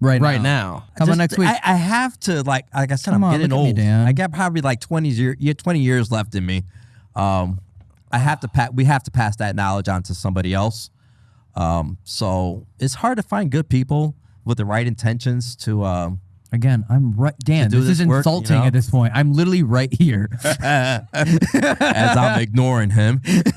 right right now? now? How about Just- next week? I, I have to like like I said, Come I'm on, getting look at me, old. Dan. I got probably like 20 years, yeah, 20 years left in me. Um, I have to pa- we have to pass that knowledge on to somebody else. Um, so it's hard to find good people with the right intentions to um, Again, I'm right. Dan, do this, is this work, you insulting know? at this point. I'm literally right here. *laughs* as I'm ignoring him. *laughs*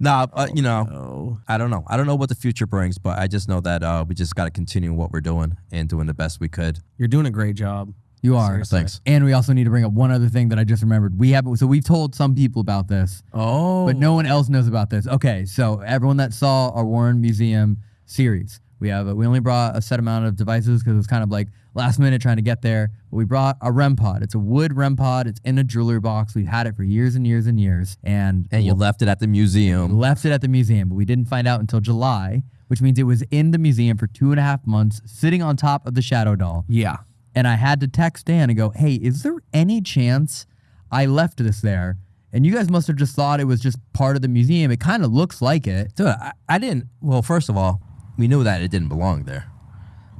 nah, but you know, Oh. I don't know. I don't know what the future brings, but I just know that uh, we just got to continue what we're doing and doing the best we could. You're doing a great job. You are. Seriously. Thanks. And we also need to bring up one other thing that I just remembered. We have so we've told some people about this, Oh. but no one else knows about this. Okay, so everyone that saw our Warren Museum series, we have a, we only brought a set amount of devices because it was kind of like last minute trying to get there. But we brought a REM pod. It's a wood REM pod. It's in a jewelry box. We've had it for years and years and years, and And you left it at the museum. left it at the museum, but we didn't find out until July, which means it was in the museum for two and a half months, sitting on top of the shadow doll. Yeah. And I had to text Dan and go, hey, is there any chance I left this there? And you guys must have just thought it was just part of the museum. It kind of looks like it. Dude, I, I didn't. Well, first of all, we knew that it didn't belong there,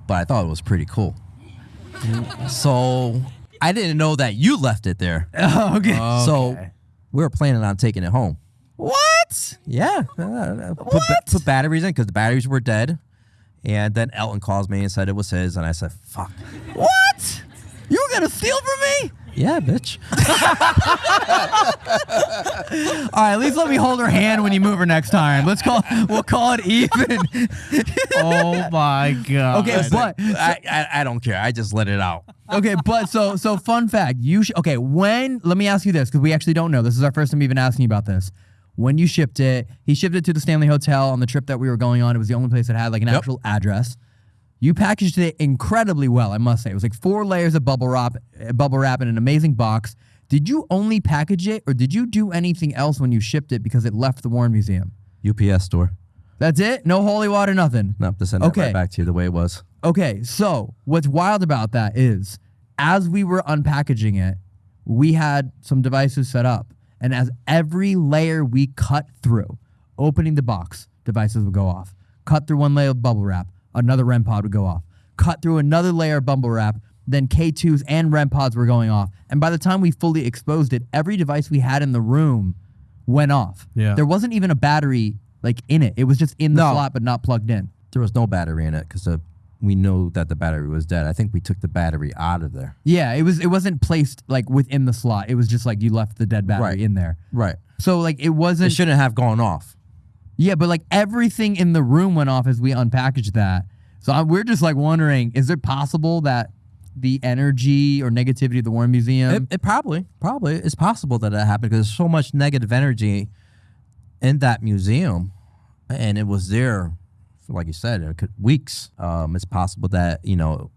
but I thought it was pretty cool. so I didn't know that you left it there. *laughs* okay. So we were planning on taking it home. What? Yeah. uh, Put, ba- put batteries in because the batteries were dead. And then Elton calls me and said it was his, and I said, "Fuck." What? You were going to steal from me? Yeah, bitch. All right, at least let me hold her hand when you move her next time. Let's call we'll call it even. Oh my god. Okay, but I, I I don't care. I just let it out. okay, but so so fun fact. You sh- okay? When? Let me ask you this because we actually don't know. This is our first time even asking you about this. When you shipped it, he shipped it to the Stanley Hotel on the trip that we were going on. It was the only place that had like an actual address. You packaged it incredibly well, I must say. It was like four layers of bubble wrap, bubble wrap in an amazing box. Did you only package it, or did you do anything else when you shipped it because it left the Warren Museum? UPS store. That's it. No holy water, nothing. No, to send Okay. right back to you the way it was. Okay, so what's wild about that is as we were unpackaging it, we had some devices set up. And as every layer we cut through, opening the box, devices would go off. Cut through one layer of bubble wrap, another REM pod would go off. Cut through another layer of bubble wrap, then K2s and REM pods were going off. And by the time we fully exposed it, every device we had in the room went off. Yeah. There wasn't even a battery like in it. It was just in the No. slot but not plugged in. there was no battery in it because uh, we knew that the battery was dead. I think we took the battery out of there. Yeah, it was. It wasn't placed like within the slot. It was just like you left the dead battery Right. in there. Right. So like it It wasn't. It shouldn't have gone off. Yeah, but like everything in the room went off as we unpackaged that. So I, we're just like wondering: is it possible that the energy or negativity of the Warren Museum? It, it probably, probably, it's possible that that happened because there's so much negative energy in that museum, and it was there, for, like you said, could, weeks. Um, it's possible that you know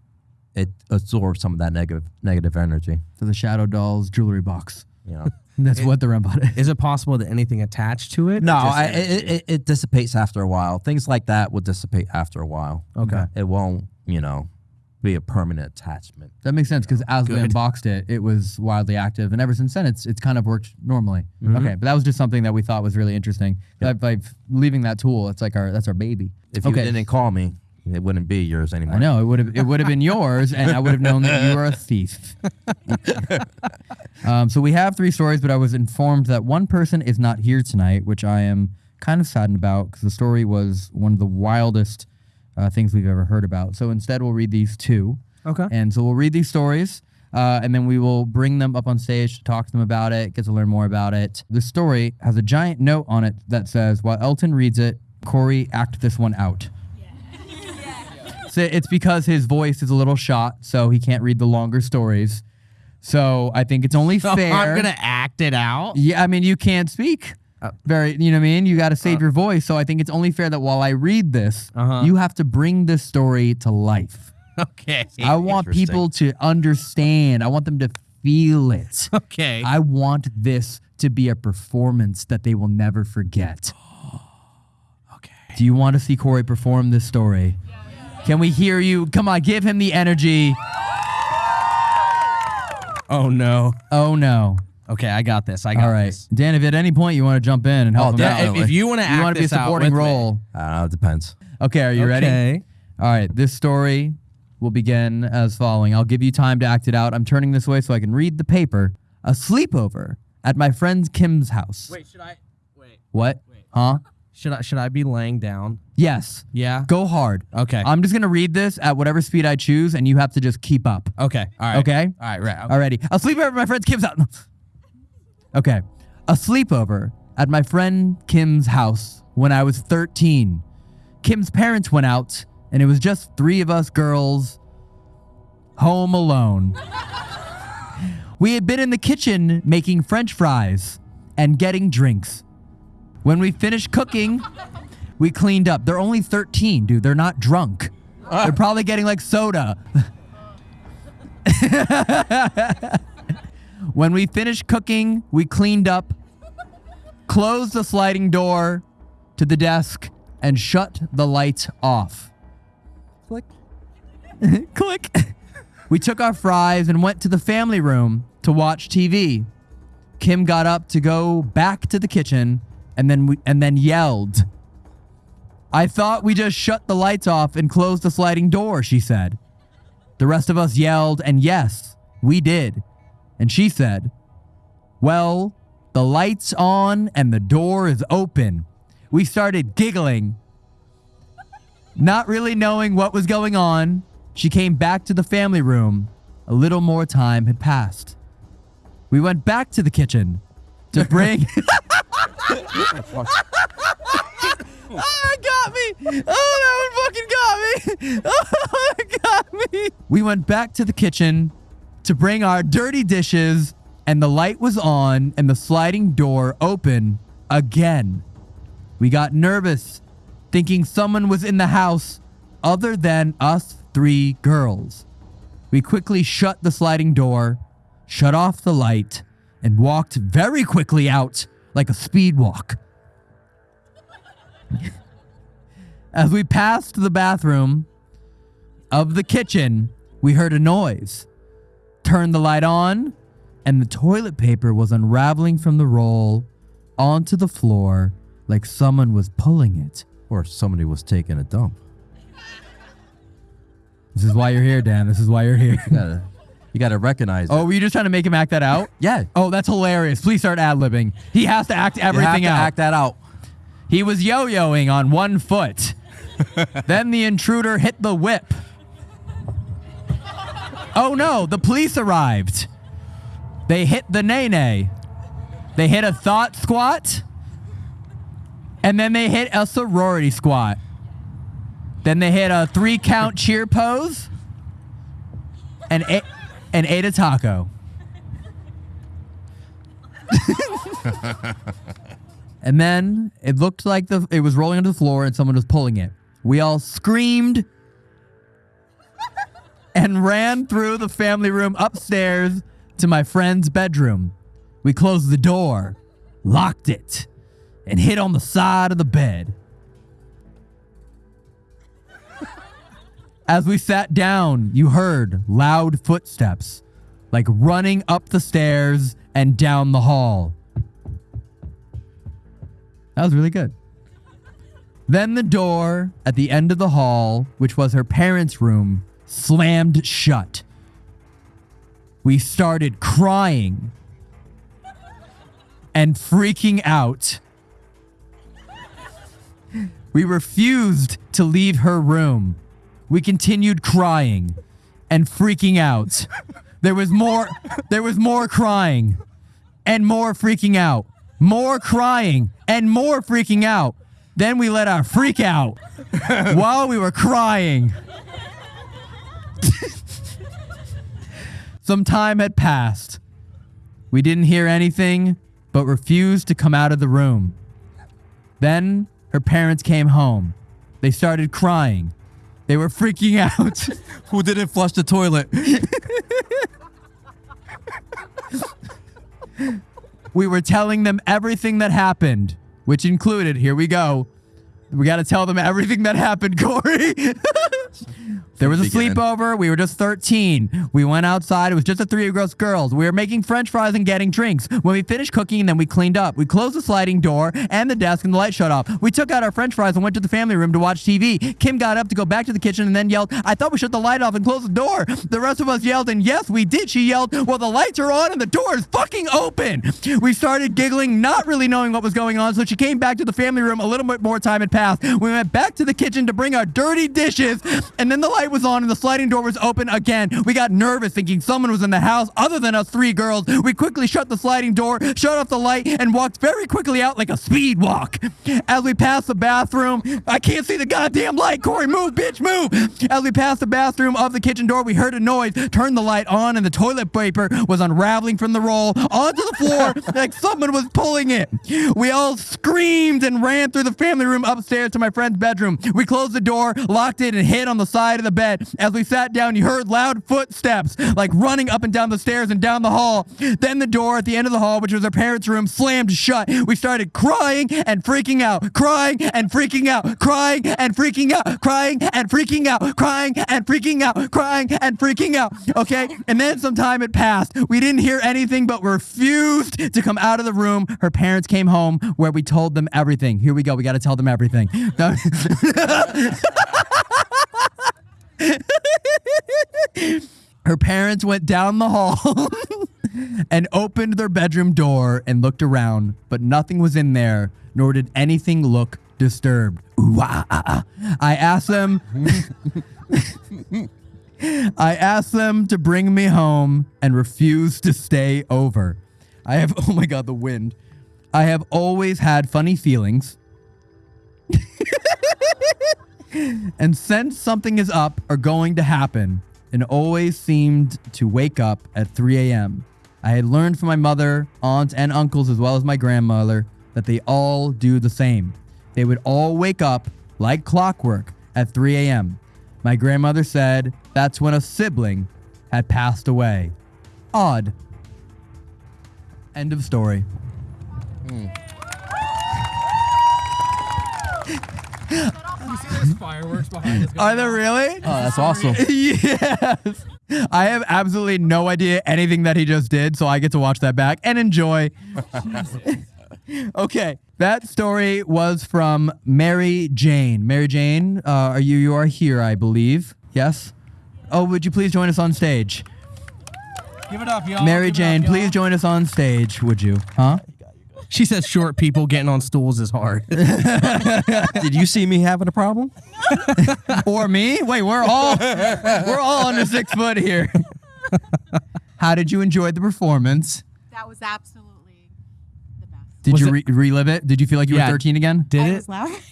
it absorbed some of that negative negative energy. for the Shadow Dolls jewelry box. You *laughs* know. That's what the REM pod is. Is it possible that anything attached to it? No, I, it, it, it dissipates after a while. Things like that will dissipate after a while. Okay. It won't, you know, be a permanent attachment. That makes sense because as we unboxed it, it was wildly active, and ever since then, it's it's kind of worked normally. Mm-hmm. Okay, but that was just something that we thought was really interesting. By, by leaving that tool, it's like our that's our baby. If you okay. didn't call me, it wouldn't be yours anymore. I know it would have it would have been *laughs* yours, and I would have known that you were a thief. *laughs* um, so we have three stories, but I was informed that one person is not here tonight, which I am kind of saddened about because the story was one of the wildest uh, things we've ever heard about. So instead, we'll read these two. Okay. And so we'll read these stories, uh, and then we will bring them up on stage to talk to them about it, get to learn more about it. The story has a giant note on it that says, "While Elton reads it, Corey act this one out." So it's because his voice is a little shot, so he can't read the longer stories. So I think it's only So fair. I'm gonna act it out. Yeah, I mean, you can't speak. Very, you know what I mean? You got to save your voice. So I think it's only fair that while I read this, Uh-huh. you have to bring this story to life. *laughs* Okay. I want Interesting. people to understand. I want them to feel it. *laughs* Okay. I want this to be a performance that they will never forget. *gasps* okay. Do you want to see Corey perform this story? Can we hear you? Come on, give him the energy. Oh no. Oh no. Okay, I got this. I got All right. this. Dan, if at any point you want to jump in and help Oh, him yeah, out, if- if you wanna you wanna be a supporting with me. role. I don't know. It depends. Okay, are you ready? Okay. All right, this story will begin as following. I'll give you time to act it out. I'm turning this way so I can read the paper. A sleepover at my friend Kim's house. Wait, should I wait? What? Wait. Huh? Should I should I be laying down? Yes. Yeah. Go hard. Okay. I'm just gonna read this at whatever speed I choose, and you have to just keep up. okay. All right. Okay? All right. Right. Alrighty. A sleepover at my friend Kim's house. *laughs* Okay. A sleepover at my friend Kim's house when I was 13. Kim's parents went out, and it was just three of us girls home alone. *laughs* we had been in the kitchen making french fries and getting drinks. When we finished cooking, we cleaned up. They're only 13, dude. They're not drunk. Ah. They're probably getting like soda. *laughs* When we finished cooking, we cleaned up, closed the sliding door to the desk, and shut the lights off. Click. *laughs* Click. We took our fries and went to the family room to watch TV. Kim got up to go back to the kitchen and then we, and then yelled. I thought we just shut the lights off and closed the sliding door, she said. The rest of us yelled, and yes, we did. And she said, Well, the light's on and the door is open. We started giggling. Not really knowing what was going on, she came back to the family room. A little more time had passed. We went back to the kitchen to bring. *laughs* *laughs* Oh, it got me! Oh, that one fucking got me! *laughs* Oh, it got me! We went back to the kitchen to bring our dirty dishes, and the light was on and the sliding door open again. We got nervous, thinking someone was in the house other than us three girls. We quickly shut the sliding door, shut off the light, and walked very quickly out like a speed walk. *laughs* As we passed the bathroom of the kitchen, we heard a noise. Turned the light on, and the toilet paper was unraveling from the roll onto the floor like someone was pulling it. Or somebody was taking a dump. This is why you're here, Dan. This is why you're here. You gotta, you gotta recognize. Oh, it. were you just trying to make him act that out? yeah. Oh, that's hilarious. Please start ad libbing. He has to act You have everything to out. act that out. He was yo yoing on one foot. *laughs* then the intruder hit the whip. Oh no, the police arrived. They hit the nay They hit a thought squat. And then they hit a sorority squat. Then they hit a three count *laughs* cheer pose. And, a- and ate a taco. *laughs* and then it looked like the it was rolling onto the floor and someone was pulling it. We all screamed *laughs* and ran through the family room upstairs to my friend's bedroom. We closed the door, locked it, and hid on the side of the bed. As we sat down, you heard loud footsteps, like running up the stairs and down the hall. That was really good. Then the door at the end of the hall, which was her parents' room, slammed shut. We started crying and freaking out. We refused to leave her room. We continued crying and freaking out. There was more there was more crying and more freaking out. More crying and more freaking out. Then we let our freak out *laughs* while we were crying. Some time had passed. We didn't hear anything, but refused to come out of the room. Then her parents came home. They started crying. They were freaking out. *laughs* Who didn't flush the toilet? *laughs* we were telling them everything that happened, which included, here we go. We got to tell them everything that happened, *laughs* Corey. There was a Beginning. sleepover. We were just 13. We went outside. It was just the three of us girls. We were making french fries and getting drinks. When we finished cooking, then we cleaned up. We closed the sliding door and the desk, and the light shut off. We took out our french fries and went to the family room to watch TV. Kim got up to go back to the kitchen and then yelled, I thought we shut the light off and closed the door. The rest of us yelled, and yes, we did. She yelled, Well, the lights are on and the door is fucking open. We started giggling, not really knowing what was going on, so she came back to the family room. A little bit more time had passed. We went back to the kitchen to bring our dirty dishes, and then the light was on and the sliding door was open again. We got nervous thinking someone was in the house other than us three girls. We quickly shut the sliding door, shut off the light, and walked very quickly out like a speed walk. As we passed the bathroom, I can't see the goddamn light. Corey, move, bitch, move. As we passed the bathroom of the kitchen door, we heard a noise, turned the light on, and the toilet paper was unraveling from the roll onto the floor *laughs* like someone was pulling it. We all screamed and ran through the family room upstairs to my friend's bedroom. We closed the door, locked it, and hid on the side of the bed. As we sat down, you heard loud footsteps, like running up and down the stairs and down the hall. Then the door at the end of the hall, which was our parents' room, slammed shut. We started crying and freaking out, crying and freaking out, crying and freaking out, crying and freaking out, crying and freaking out, crying and freaking out. Okay? And then some time had passed. We didn't hear anything but refused to come out of the room. Her parents came home where we told them everything. Here we go. We got to tell them everything. *laughs* *laughs* *laughs* Her parents went down the hall *laughs* and opened their bedroom door and looked around, but nothing was in there, nor did anything look disturbed. Ooh, ah, ah. I asked them. *laughs* I asked them to bring me home and refused to stay over. I have, oh my God, the wind. I have always had funny feelings. And sense something is up or going to happen, and always seemed to wake up at 3 a.m. I had learned from my mother, aunts, and uncles, as well as my grandmother, that they all do the same. They would all wake up like clockwork at 3 a.m. My grandmother said that's when a sibling had passed away. Odd. End of story. Hmm. *laughs* There's fireworks behind us. Are there really? Oh, that's awesome. *laughs* yes. I have absolutely no idea anything that he just did, so I get to watch that back and enjoy. *laughs* okay, that story was from Mary Jane. Mary Jane, uh, are you you are here, I believe. Yes. Oh, would you please join us on stage? Give it up, y'all. Mary Give it up, Jane, y'all. please join us on stage, would you? Huh? She says short people getting on stools is hard. *laughs* Did you see me having a problem? *laughs* or me? Wait, we're all we're all under six foot here. How did you enjoy the performance? That was absolutely the best. Did Was you re- relive it? Did you feel like you Yeah. were 13 again? Did I it? was laughing.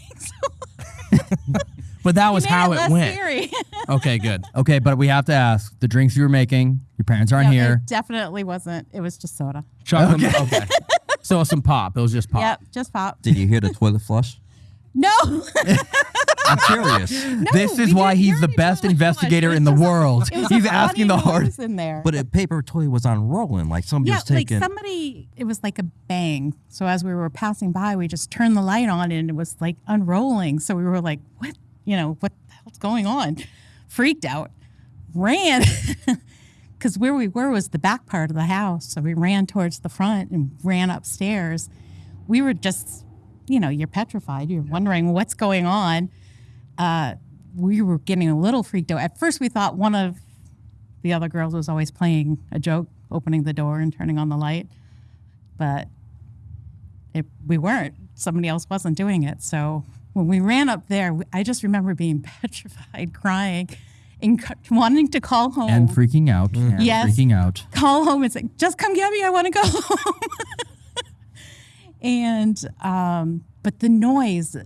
*laughs* But that was how it it went. Okay, good. Okay, but we have to ask the drinks you were making. Your parents aren't No, here. It definitely wasn't. It was just soda. Chocolate. Okay. So some pop. It was just pop. Yep, just pop. Did you hear the toilet flush? No, *laughs* I'm curious. this is why he's the best investigator in the world. He's asking the funny hard. in there. But a paper toilet was unrolling, like somebody yeah, was taking. like somebody. It was like a bang. So as we were passing by, we just turned the light on, and it was like unrolling. So we were like, "What? You know, what the hell's going on?" Freaked out, ran. *laughs* Because where we were was the back part of the house. So we ran towards the front and ran upstairs. We were just, you know, you're petrified. You're wondering what's going on. Uh, we were getting a little freaked out. At first, we thought one of the other girls was always playing a joke, opening the door and turning on the light. But it, we weren't. Somebody else wasn't doing it. So when we ran up there, I just remember being *laughs* petrified, crying, and wanting to call home. And freaking out. And Yes. freaking out. call home and say, just come get me. I want to go home. *laughs* and, um, but the noise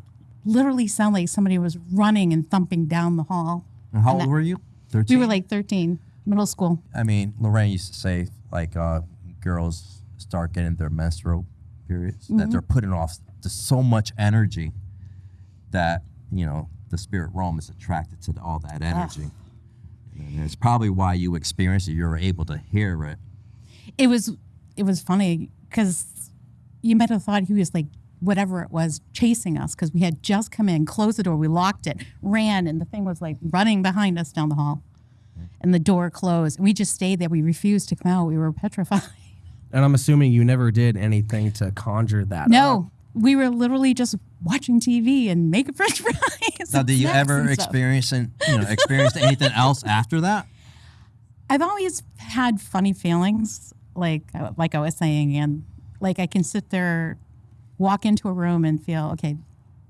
literally sounded like somebody was running and thumping down the hall. And How and old that- were you? 13? We were like 13, middle school. I mean, Lorraine used to say, like, uh, girls start getting their menstrual periods, Mm-hmm. that they're putting off just so much energy that, you know, the spirit realm is attracted to all that energy. And it's probably why you experienced it. You were able to hear it. it was it was funny because you might have thought he was like whatever it was chasing us because we had just come in closed the door we locked it ran and the thing was like running behind us down the hall and the door closed we just stayed there we refused to come out we were petrified And I'm assuming you never did anything to conjure that. up. We were literally just watching tv and making *laughs* french fries Now, did you ever experience, and, you know, experience anything *laughs* else after that? I've always had funny feelings, like uh, like I was saying, and like I can sit there, walk into a room and feel okay,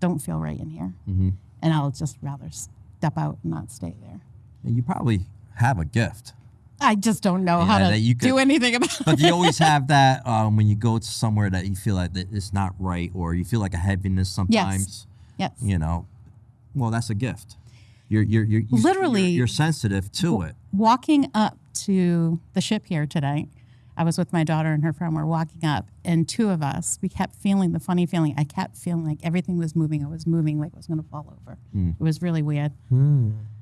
don't feel right in here, Mm-hmm. and I'll just rather step out and not stay there. And you probably have a gift. I just don't know how to that you do anything about But it. you always *laughs* have that um, when you go to somewhere that you feel like it's not right, or you feel like a heaviness sometimes. yes. yes. You know, well, that's a gift. You're you're you're you- Literally- you're, you're sensitive to it. Walking up to the ship here today, I was with my daughter and her friend. We're walking up, and two of us, we kept feeling the funny feeling. I kept feeling like everything was moving. I was moving like I was going to fall over. It was really weird.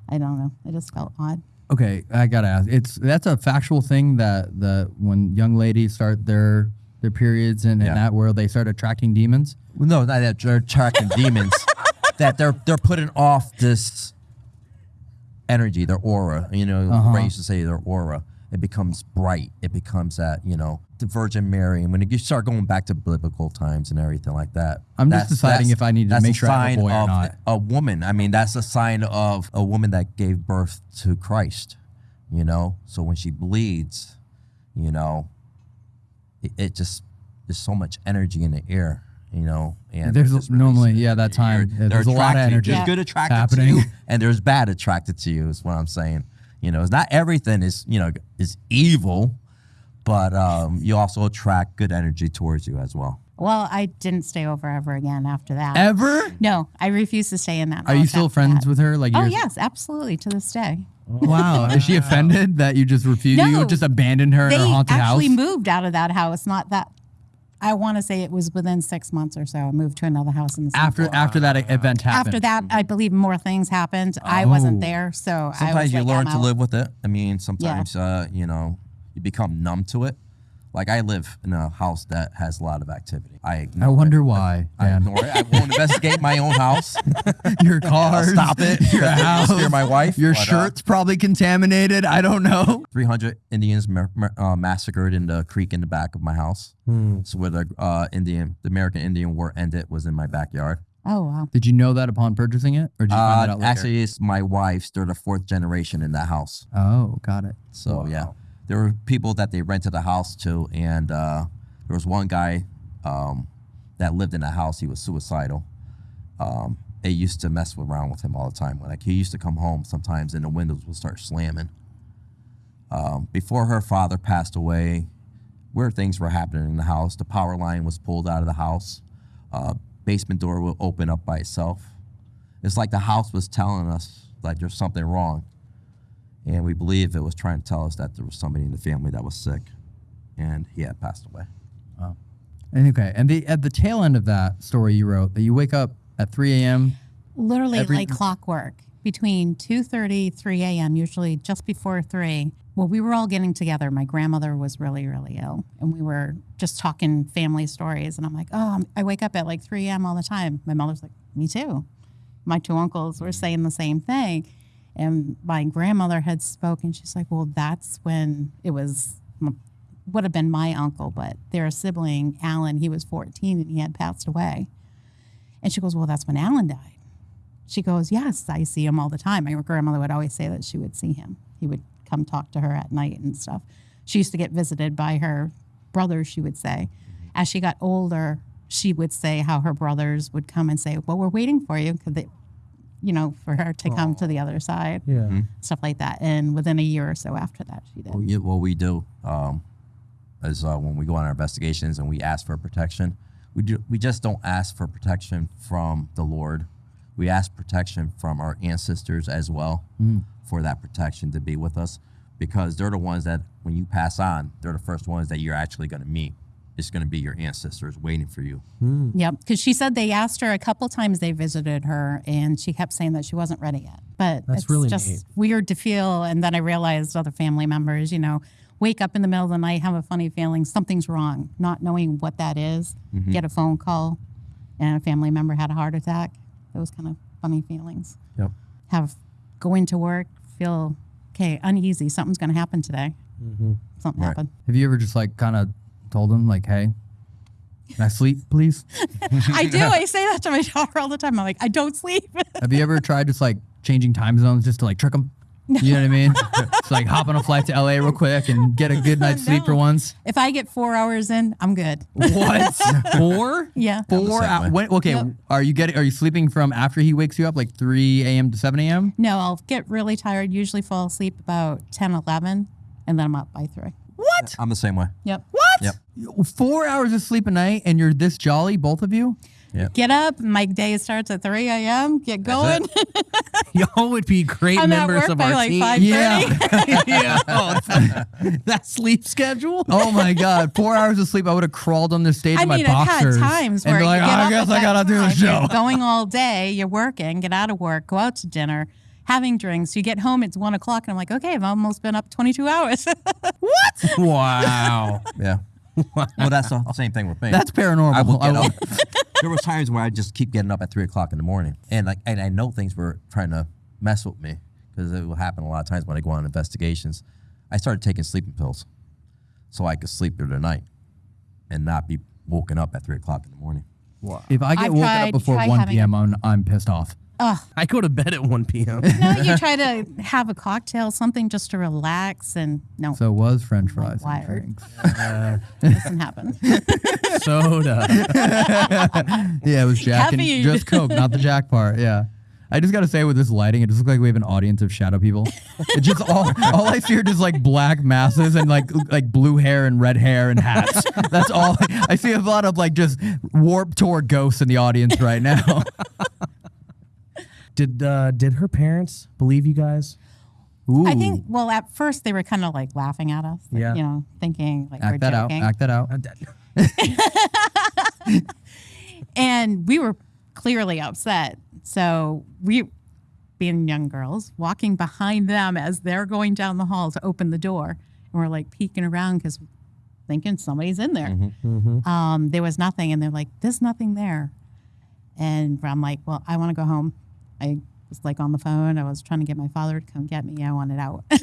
I don't know. It just felt odd. Okay, I gotta ask. It's that's a factual thing that the when young ladies start their their periods and, Yeah. that world they start attracting demons. Well, no, not that they're attracting demons. *laughs* That they're they're putting off this energy, their aura. You know, Uh-huh. Ray used to say their aura. It becomes bright. It becomes that you know the Virgin Mary. And when you start going back to biblical times and everything like that, I'm just deciding if I need to make sure I have a boy or of not. A woman. I mean, that's a sign of a woman that gave birth to Christ. You know, so when she bleeds, you know, it, it just there's so much energy in the air. You know, and There's it's normally- yeah, that time, there's a lot of energy There's good attracted happening. to you, and there's bad attracted to you. Is what I'm saying. You know, it's not everything is you know is evil, but um, you also attract good energy towards you as well. Well, I didn't stay over ever again after that. Ever? No, I refuse to stay in that. Are you still friends that. with her? Like Oh yes, absolutely to this day. Wow. *laughs* Is she offended that you just refused? You just abandoned her in They her haunted actually house? moved out of that house. Not that. I want to say it was within six months or so. I moved to another house in the after floor. after that event happened. After that, I believe more things happened. I wasn't Oh. there, so I was Sometimes you like, learn to live with it. I mean, sometimes uh, you know you become numb to it. Like I live in a house that has a lot of activity. I I wonder it. why. I Dan. ignore it. I won't investigate my own house. *laughs* your I'll car. stop it. *laughs* Your house. Scare my wife. Your but, uh, shirt's probably contaminated. I don't know. *laughs* 300 Indians ma- ma- uh, massacred in the creek in the back of my house. So where the uh, Indian, the American Indian War ended was in my backyard. Oh wow. Did you know that upon purchasing it, or did you find that Uh, out later? actually, it's my wife's. They're the fourth generation in that house. oh, got it. So yeah, there were people that they rented the house to, and uh, there was one guy um, that lived in the house. He was suicidal. Um, it used to mess around with him all the time. Like he used to come home sometimes, and the windows would start slamming. Um, before her father passed away, weird things were happening in the house. The power line was pulled out of the house. Uh, basement door would open up by itself. It's like the house was telling us like there's something wrong, and we believe it was trying to tell us that there was somebody in the family that was sick, and he had passed away. And okay, and the at the tail end of that story you wrote that you wake up at 3 a.m. literally Every- like clockwork. Between 2.30 3 a.m usually just before 3 well we were all getting together. My grandmother was really really ill and we were just talking family stories and i'm like oh i wake up at like 3 a.m all the time. My mother's like me too. My two uncles were saying the same thing and my grandmother had spoken she's like well that's when it was would have been my uncle but their sibling alan he was 14 and he had passed away and she goes well that's when alan died she goes, Yes, I see him all the time. My grandmother would always say that she would see him. He would come talk to her at night and stuff. She used to get visited by her brothers, she would say. Mm-hmm. As she got older, she would say how her brothers would come and say, Well, we're waiting for you, because they, you know, for her to come to the other side, Yeah. stuff like that. And within a year or so after that, she did. Well, yeah, what we do um, is uh, when we go on our investigations and we ask for protection, we do we just don't ask for protection from the Lord. We ask protection from our ancestors as well for that protection to be with us, because they're the ones that when you pass on, they're the first ones that you're actually going to meet. It's going to be your ancestors waiting for you. Hmm. Yep, because she said they asked her a couple times they visited her, and she kept saying that she wasn't ready yet. But That's it's really just neat. weird to feel. And then I realized other family members, you know, wake up in the middle of the night, have a funny feeling something's wrong, not knowing what that is, mm-hmm. Get a phone call, and a family member had a heart attack. Those kind of funny feelings. Yep. Have go into work, feel okay, uneasy. Something's going to happen today. Mm-hmm. Something Right. happened. Have you ever just like kind of told him like, "Hey, can I sleep, please"? *laughs* I do. *laughs* I say that to my daughter all the time. I'm like, I don't sleep. Have you ever tried just like changing time zones just to like trick them? You know what I mean? it's like hop on a flight to LA real quick and get a good night's sleep for once. if I get four hours in, I'm good. What? *laughs* Four? Yeah. Four? same hou- way. when, okay. Yep. Are you getting? Are you sleeping from after he wakes you up, like 3 a.m. to 7 a.m.? No, I'll get really tired, usually fall asleep about 10, 11, and then I'm up by 3. What? I'm the same way. Yep. Yep. Four hours of sleep a night, and you're this jolly, both of you? Get up. My day starts at 3 a.m. Get going. *laughs* Y'all would be great I'm at members work of by our like team. 5:30. *laughs* *laughs* yeah. Oh, that sleep schedule. Oh my God! Four hours of sleep, I would have crawled on the stage I in my mean, I've had boxers times and where be like, you "Oh, get I up guess I gotta do the time, show. You're going all day. You're working. Get out of work. Go out to dinner. Having drinks. You get home. It's one o'clock, and I'm like, okay, I've almost been up 22 hours. *laughs* What? Wow. *laughs* Yeah. well, that's the same thing with me. That's paranormal. I will get up. there was times where I just keep getting up at three o'clock in the morning, and like, and I know things were trying to mess with me because it will happen a lot of times when I go on investigations. I started taking sleeping pills so I could sleep through the night and not be woken up at three o'clock in the morning. If I get I've woken tried- up before 1 p.m., I'm, I'm pissed off. I go to bed at 1 p.m. *laughs* no, you try to *laughs* have a cocktail, something just to relax, and no, So it was French fries and wired. drinks. *laughs* doesn't happen. Soda. Yeah, it was Jack and just Coke, not the Jack part. Yeah. I just gotta say with this lighting, it just looks like we have an audience of shadow people. It just all all I see are just like black masses and like like blue hair and red hair and hats. That's all I see a lot of like just Warped Tour ghosts in the audience right now. Did uh, did her parents believe you guys? Ooh. I think. Well, at first they were kind of like laughing at us. like, Yeah. You know, thinking like we're act that out. joking. Act that out. *laughs* and we were clearly upset. So we, being young girls, walking behind them as they're going down the hall to open the door, and we're like peeking around because thinking somebody's in there. Um, there was nothing, and they're like, "There's nothing there," and I'm like, "Well, I want to go home." I was like on the phone. I was trying to get my father to come get me. I wanted out. *laughs*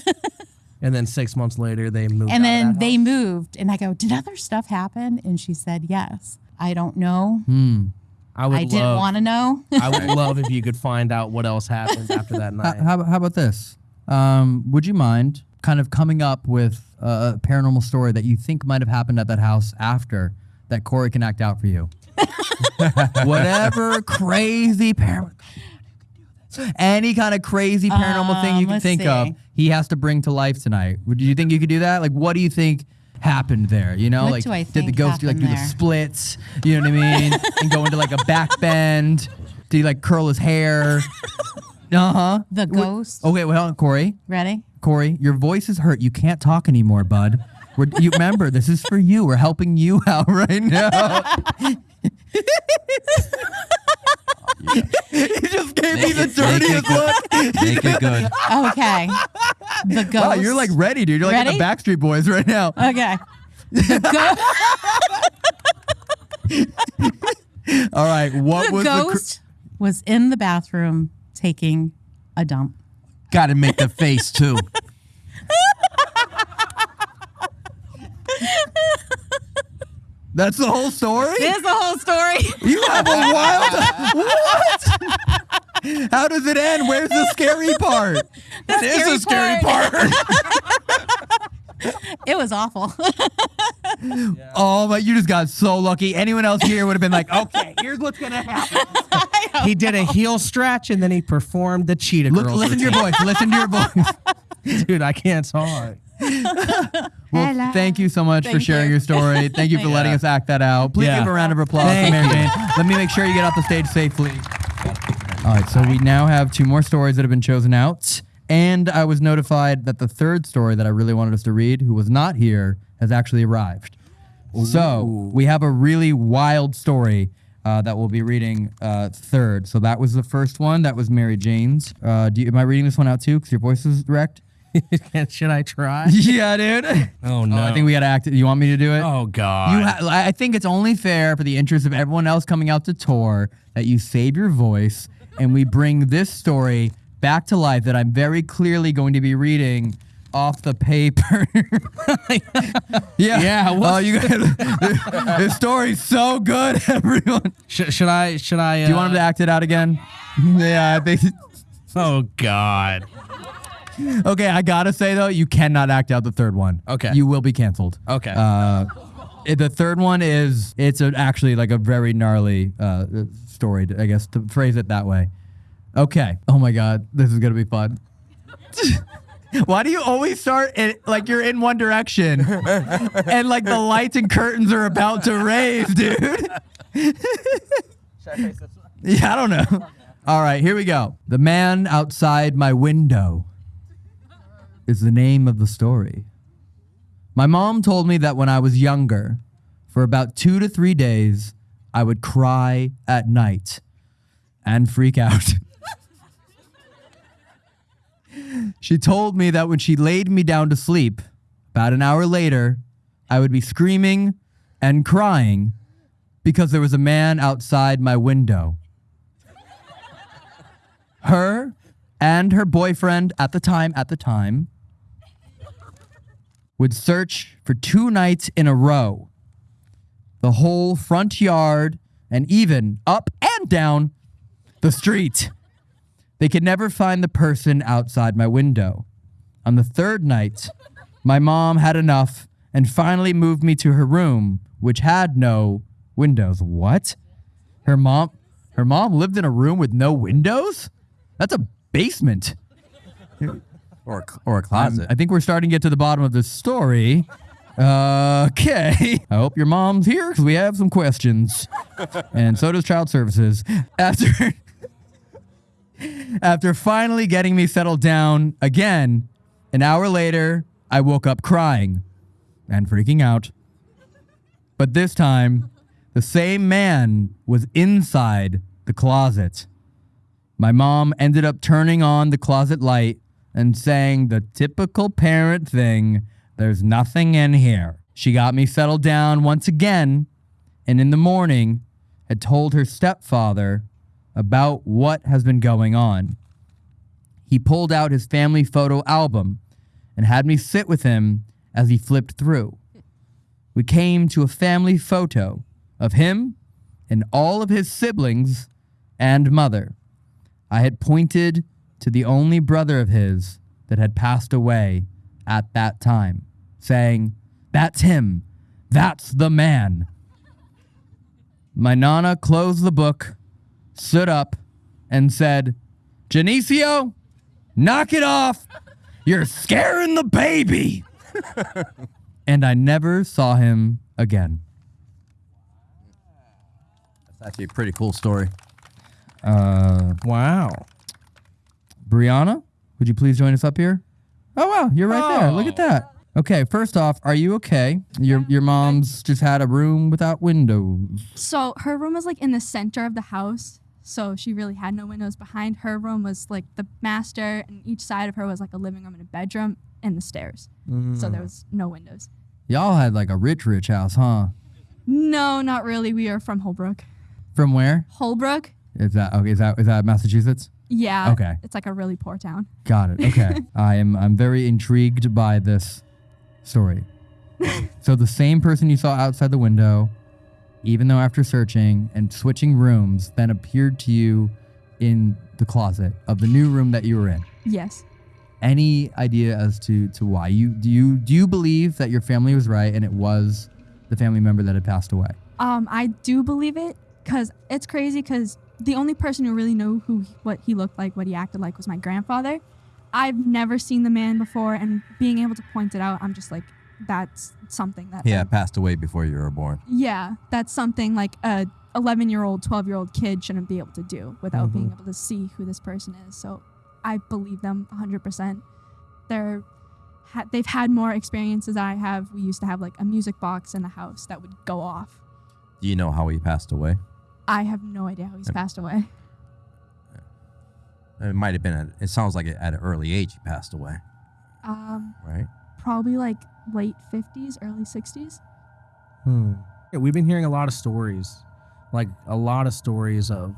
And then six months later, they moved. And out of then that they house? moved, and I go, "Did other stuff happen?" And she said, "Yes." I don't know. Hmm. I would I didn't want to know. I would *laughs* love if you could find out what else happened *laughs* after that How, night. how, how about this? Um, would you mind kind of coming up with a paranormal story that you think might have happened at that house after that Corey can act out for you. Whatever crazy paranormal. Any kind of crazy paranormal thing you Um, can think of, he has to bring to life tonight. Do you think you could do that? Like, what do you think happened there? You know, What like did the ghost do like do the splits? You know what I mean? *laughs* and go into like a back bend. Did he like curl his hair? *laughs* Uh huh. The ghost. Okay, well, Corey, Ready? Corey, your voice is hurt. You can't talk anymore, bud. We're, you remember, this is for you. We're helping you *laughs* out right now. *laughs* he just gave me the it- dirtiest good. look. Make it good. Okay. The ghost. Wow, you're like ready, dude. You're like in Ready? the Backstreet Boys right now. Okay. The, *laughs* go- All right, what the was the? cr- ghost was in the bathroom taking a dump. Got to make the face too. *laughs* That's the whole story. There's the whole story. You have a wild. what? How does it end? Where's the scary part? That is a scary part. It was awful. *laughs* Oh but You just got so lucky. Anyone else here would have been like, "Okay, here's what's gonna happen." He did a heel stretch and then he performed the cheetah Look, girls. listen to your voice. Listen to your voice. voice, *laughs* dude. I can't talk. Well, thank you so much for sharing you. your story. *laughs* Thank you for letting us act that out. Please Yeah. give a round of applause Thank to Mary. Jane. Let me make sure you get off the stage safely. All right, so we now have two more stories that have been chosen out. And I was notified that the third story that I really wanted us to read, who was not here, has actually arrived. So we have a really wild story uh, that we'll be reading uh, third. So that was the first one. That was Mary Jane's. Uh, do you, am I reading this one out too? Because your voice is wrecked. *laughs* Should I try? yeah, dude. Oh no. I think we gotta act. You want me to do it? Oh god. You ha- I think it's only fair for the interest of everyone else coming out to tour that you save your voice and we bring this story back to life that I'm very clearly going to be reading off the paper. *laughs* yeah. Yeah, Oh, what's- you guys, *laughs* this story's so good, everyone. Sh- should I? Should I? Uh, Do you want him to act it out again? yeah, I think. Oh god. Okay, I gotta say though, you cannot act out the third one. Okay. You will be canceled. Okay. Uh, it- the third one is it's a, actually like a very gnarly uh, story, I guess, to phrase it that way. Okay. Oh my God, this is gonna be fun. *laughs* Why do you always start it like you're in one direction *laughs* and like the lights and curtains are about to raise, dude? *laughs* yeah, I don't know. All right, here we go. The man outside my window is the name of the story. My mom told me that when I was younger, for about two to three days, I would cry at night and freak out. *laughs* she told me that when she laid me down to sleep, about an hour later, I would be screaming and crying because there was a man outside my window. Her and her boyfriend at the time, at the time, would search for two nights in a row the whole front yard and even up and down the street. They could never find the person outside my window. On the third night, my mom had enough and finally moved me to her room, which had no windows. What? Her mom her mom lived in a room with no windows? That's a basement. Or, a- or a I'm- closet. I think we're starting to get to the bottom of this story. Uh, okay. *laughs* I hope your mom's here because we have some questions. and so does Child Services. After *laughs* after finally getting me settled down again, an hour later, I woke up crying and freaking out. But this time, the same man was inside the closet. My mom ended up turning on the closet light and saying the typical parent thing there's nothing in here. She got me settled down once again, and in the morning had told her stepfather about what has been going on. He pulled out his family photo album and had me sit with him as he flipped through. We came to a family photo of him and all of his siblings and mother. I had pointed to the only brother of his that had passed away at that time, saying, That's him. That's the man. My nana closed the book, stood up, and said, Janicio, knock it off. You're scaring the baby. *laughs* and I never saw him again. That's actually a pretty cool story. Uh, Wow. Brianna, would you please join us up here? Oh wow, you're right there. Look at oh. that. Okay, first off, are you okay? Your your mom's just had a room without windows. So her room was like in the center of the house. So she really had no windows. Behind her room was like the master, and each side of her was like a living room and a bedroom and the stairs. So there mm. was no windows. Y'all had like a rich, rich house, huh? No, not really. We are from Holbrook. From where? Holbrook? Is that okay? Is that is that Massachusetts? Yeah. Okay. It's like a really poor town. Got it. Okay. *laughs* I am I'm very intrigued by this story. so the same person you saw outside the window, even though after searching and switching rooms, then appeared to you in the closet of the new room that you were in. Yes. Any idea as to to why you do you do you believe that your family was right and it was the family member that had passed away? Um, I do believe it because it's crazy because the only person who really knew who what he looked like, what he acted like, was my grandfather. I've never seen the man before, and being able to point it out, I'm just like, that's something that. He I- passed away before you were born. yeah, that's something like a 11 year old, 12 year old kid shouldn't be able to do without mm-hmm. being able to see who this person is. So I believe them 100%. They're ha- they've had more experiences than I have. We used to have like a music box in the house that would go off. Do you know how he passed away? I have no idea how he's passed away. It might have been. At, it sounds like at an early age he passed away, Um, right? probably like late 50s, early 60s. Hmm. Yeah, we've been hearing a lot of stories, like a lot of stories of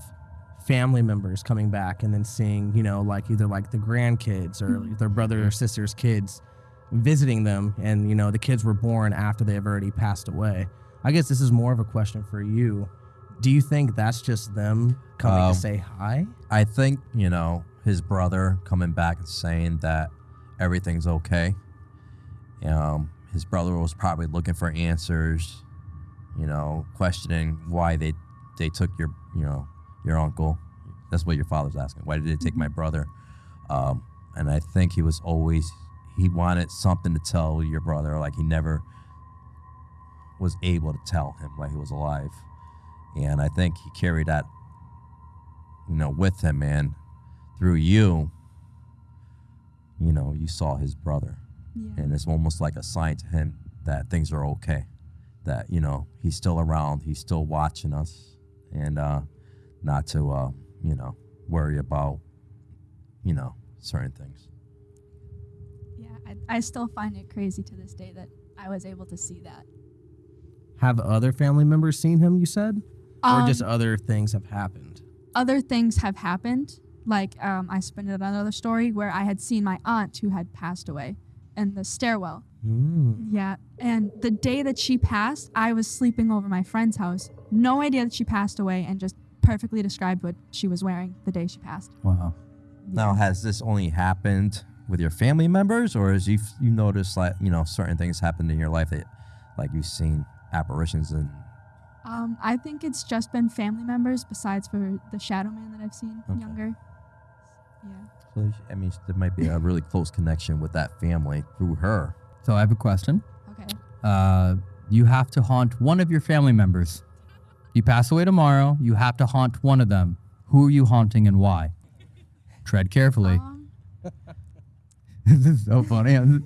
family members coming back and then seeing, you know, like either like the grandkids or like their brother or sister's kids visiting them, and you know the kids were born after they have already passed away. I guess this is more of a question for you. Do you think that's just them coming Um, to say hi? I think you know his brother coming back and saying that everything's okay. Um, his brother was probably looking for answers, you know, questioning why they they took your you know your uncle. That's what your father's asking. Why did they take my brother? Um, and I think he was always he wanted something to tell your brother, like he never was able to tell him while he was alive. And I think he carried that you know, with him, and through you, you know, you saw his brother, Yeah. and it's almost like a sign to him that things are okay, that you know he's still around, he's still watching us, and uh, not to uh, you know worry about you know certain things. Yeah, I, I still find it crazy to this day that I was able to see that. Have other family members seen him? You said, or just Um, other things have happened? other things have happened. Like um, I spun it another story where I had seen my aunt who had passed away in the stairwell. Mm. Yeah, and the day that she passed, I was sleeping over my friend's house. No idea that she passed away, and just perfectly described what she was wearing the day she passed. Wow. Now, has this only happened with your family members, or has you you noticed like you know certain things happened in your life that like you've seen apparitions and Um, I think it's just been family members, besides for the shadow man that I've seen Okay. younger. Yeah. so I mean there might be a really close connection with that family through her. So I have a question. Okay. Uh, you have to haunt one of your family members. You pass away tomorrow. You have to haunt one of them. Who are you haunting and why? Tread carefully. Um, *laughs* this is so funny. *laughs*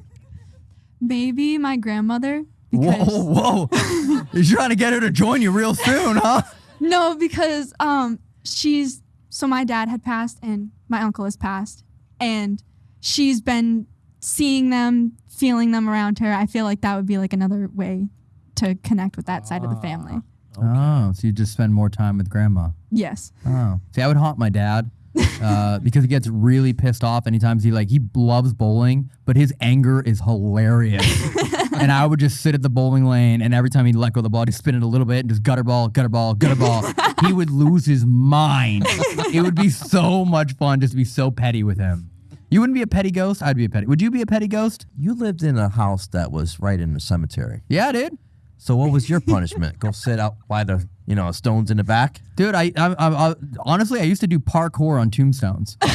*laughs* maybe my grandmother. Because Whoa, whoa! *laughs* You're trying to get her to join you real soon, huh? No, because um she's so my dad had passed and my uncle has passed and she's been seeing them, feeling them around her. I feel like that would be like another way to connect with that side of the family. Oh, so you just spend more time with grandma. Yes. Oh, see, I would haunt my dad *laughs* uh, because he gets really pissed off anytime he like he loves bowling, but his anger is hilarious. *laughs* and I would just sit at the bowling lane, and every time he'd let go of the ball, he'd spin it a little bit and just gutter ball, gutter ball, gutter ball. *laughs* he would lose his mind. it would be so much fun just to be so petty with him. You wouldn't be a petty ghost. I'd be a petty. Would you be a petty ghost? You lived in a house that was right in the cemetery. Yeah, dude. So what was your punishment? Go sit out by the you know, stones in the back. Dude, I, I, I, I honestly I used to do parkour on tombstones. *laughs*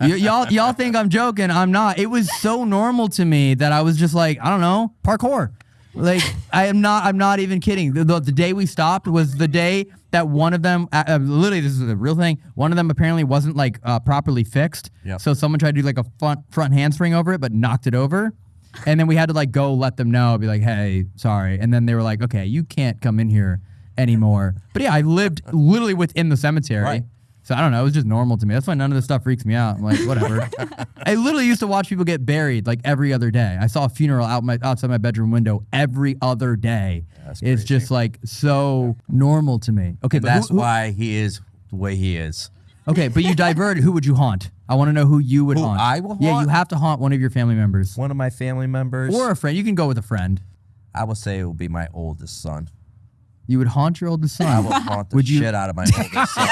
y- y'all, y'all think I'm joking? I'm not. It was so normal to me that I was just like, I don't know, parkour. Like I am not. I'm not even kidding. The, the, the day we stopped was the day that one of them, uh, uh, literally, this is a real thing. One of them apparently wasn't like uh, properly fixed. Yep. So someone tried to do like a front front handspring over it, but knocked it over. And then we had to like go let them know, be like, hey, sorry. And then they were like, okay, you can't come in here anymore. But yeah, I lived literally within the cemetery. Right. So I don't know. It was just normal to me. That's why none of this stuff freaks me out. I'm like, *laughs* whatever. I literally used to watch people get buried like every other day. I saw a funeral out my outside my bedroom window every other day. That's it's crazy. just like so normal to me. Okay, And but that's who- why he is the way he is. Okay, but you diverted. Who would you haunt? I want to know who you would Who haunt. I will Yeah, you have to haunt one of your family members One of my family members, or a friend. You can go with a friend. I would say it would be my oldest son. You would haunt your oldest son. I will haunt the Would you- shit out of my oldest son.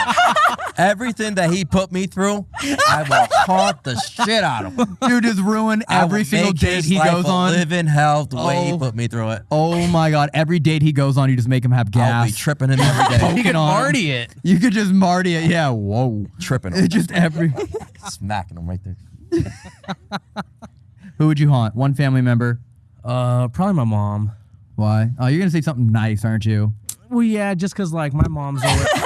Everything that he put me through, I will haunt the shit out of him. Dude, just ruin I every single make date his he life goes a on. Live in hell the way he Oh. put me through it. Oh my god, every date he goes on, you just make him have I'll be gas. tripping him every day. *laughs* Poking You can on him. Marty it. You could just Marty it. Yeah, whoa. tripping *laughs* It him. just every. *laughs* smacking him right there. Who would you haunt? One family member. Uh, probably my mom. Why? Oh, you're gonna say something nice, aren't you? Well, yeah, just cause like my mom's always, *laughs*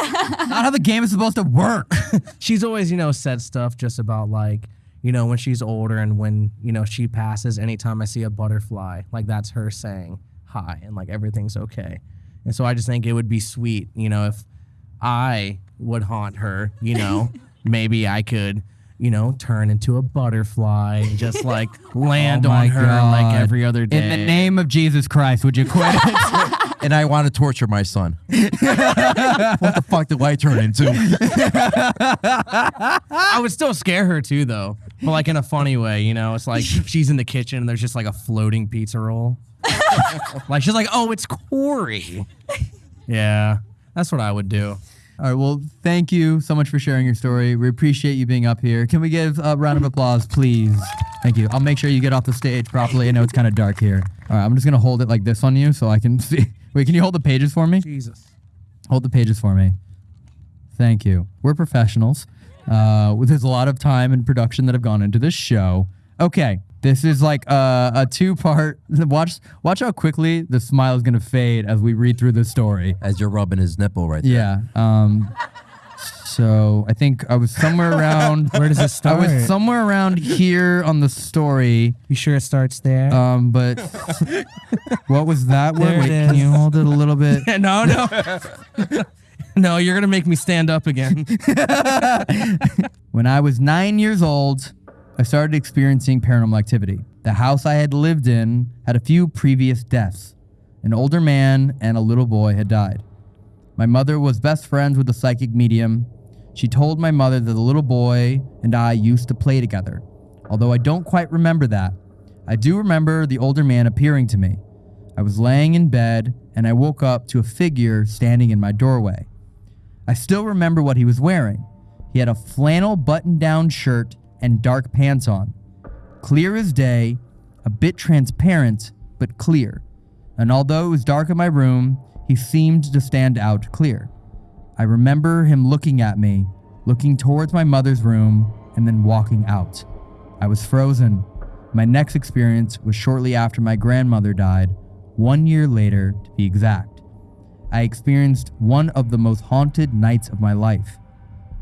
Not how the game is supposed to work. *laughs* she's always you know said stuff just about like you know when she's older and when you know she passes. Anytime I see a butterfly, like that's her saying hi and like everything's okay. And so I just think it would be sweet, you know, if I would haunt her, you know, *laughs* maybe I could. You know, turn into a butterfly and just like *laughs* oh land Oh on her like every other day. In the name of Jesus Christ, would you quit? *laughs* And I want to torture my son. *laughs* what the fuck did I turn into? I would still scare her too, though, but like in a funny way. You know, it's like she's in the kitchen and there's just like a floating pizza roll. like she's like, "Oh, it's Corey." Yeah, that's what I would do. All right. Well, thank you so much for sharing your story. We appreciate you being up here. Can we give a round of applause, please? Thank you. I'll make sure you get off the stage properly. I know it's kind of dark here. All right. I'm just gonna hold it like this on you so I can *laughs* see. Wait, can you hold the pages for me? Jesus. Hold the pages for me. Thank you. We're professionals. Uh, there's a lot of time and production that have gone into this show. Okay, this is like a, a two-part. *laughs* Watch, watch how quickly the smile is gonna fade as we read through this story. As you're rubbing his nipple right there. Yeah. Um. So I think I was somewhere *laughs* around. Where does it start? I was somewhere around here on the story. You sure it starts there? Um. But *laughs* what was that word? There it Wait, can you hold it a little bit? no, no, no. You're gonna make me stand up again. When I was nine years old, I started experiencing paranormal activity. The house I had lived in had a few previous deaths. An older man and a little boy had died. My mother was best friends with the psychic medium. She told my mother that the little boy and I used to play together. Although I don't quite remember that, I do remember the older man appearing to me. I was laying in bed and I woke up to a figure standing in my doorway. I still remember what he was wearing. He had a flannel button down shirt and dark pants on. Clear as day, a bit transparent, but clear. And although it was dark in my room, he seemed to stand out clear. I remember him looking at me, looking towards my mother's room, and then walking out. I was frozen. My next experience was shortly after my grandmother died, one year later to be exact. I experienced one of the most haunted nights of my life.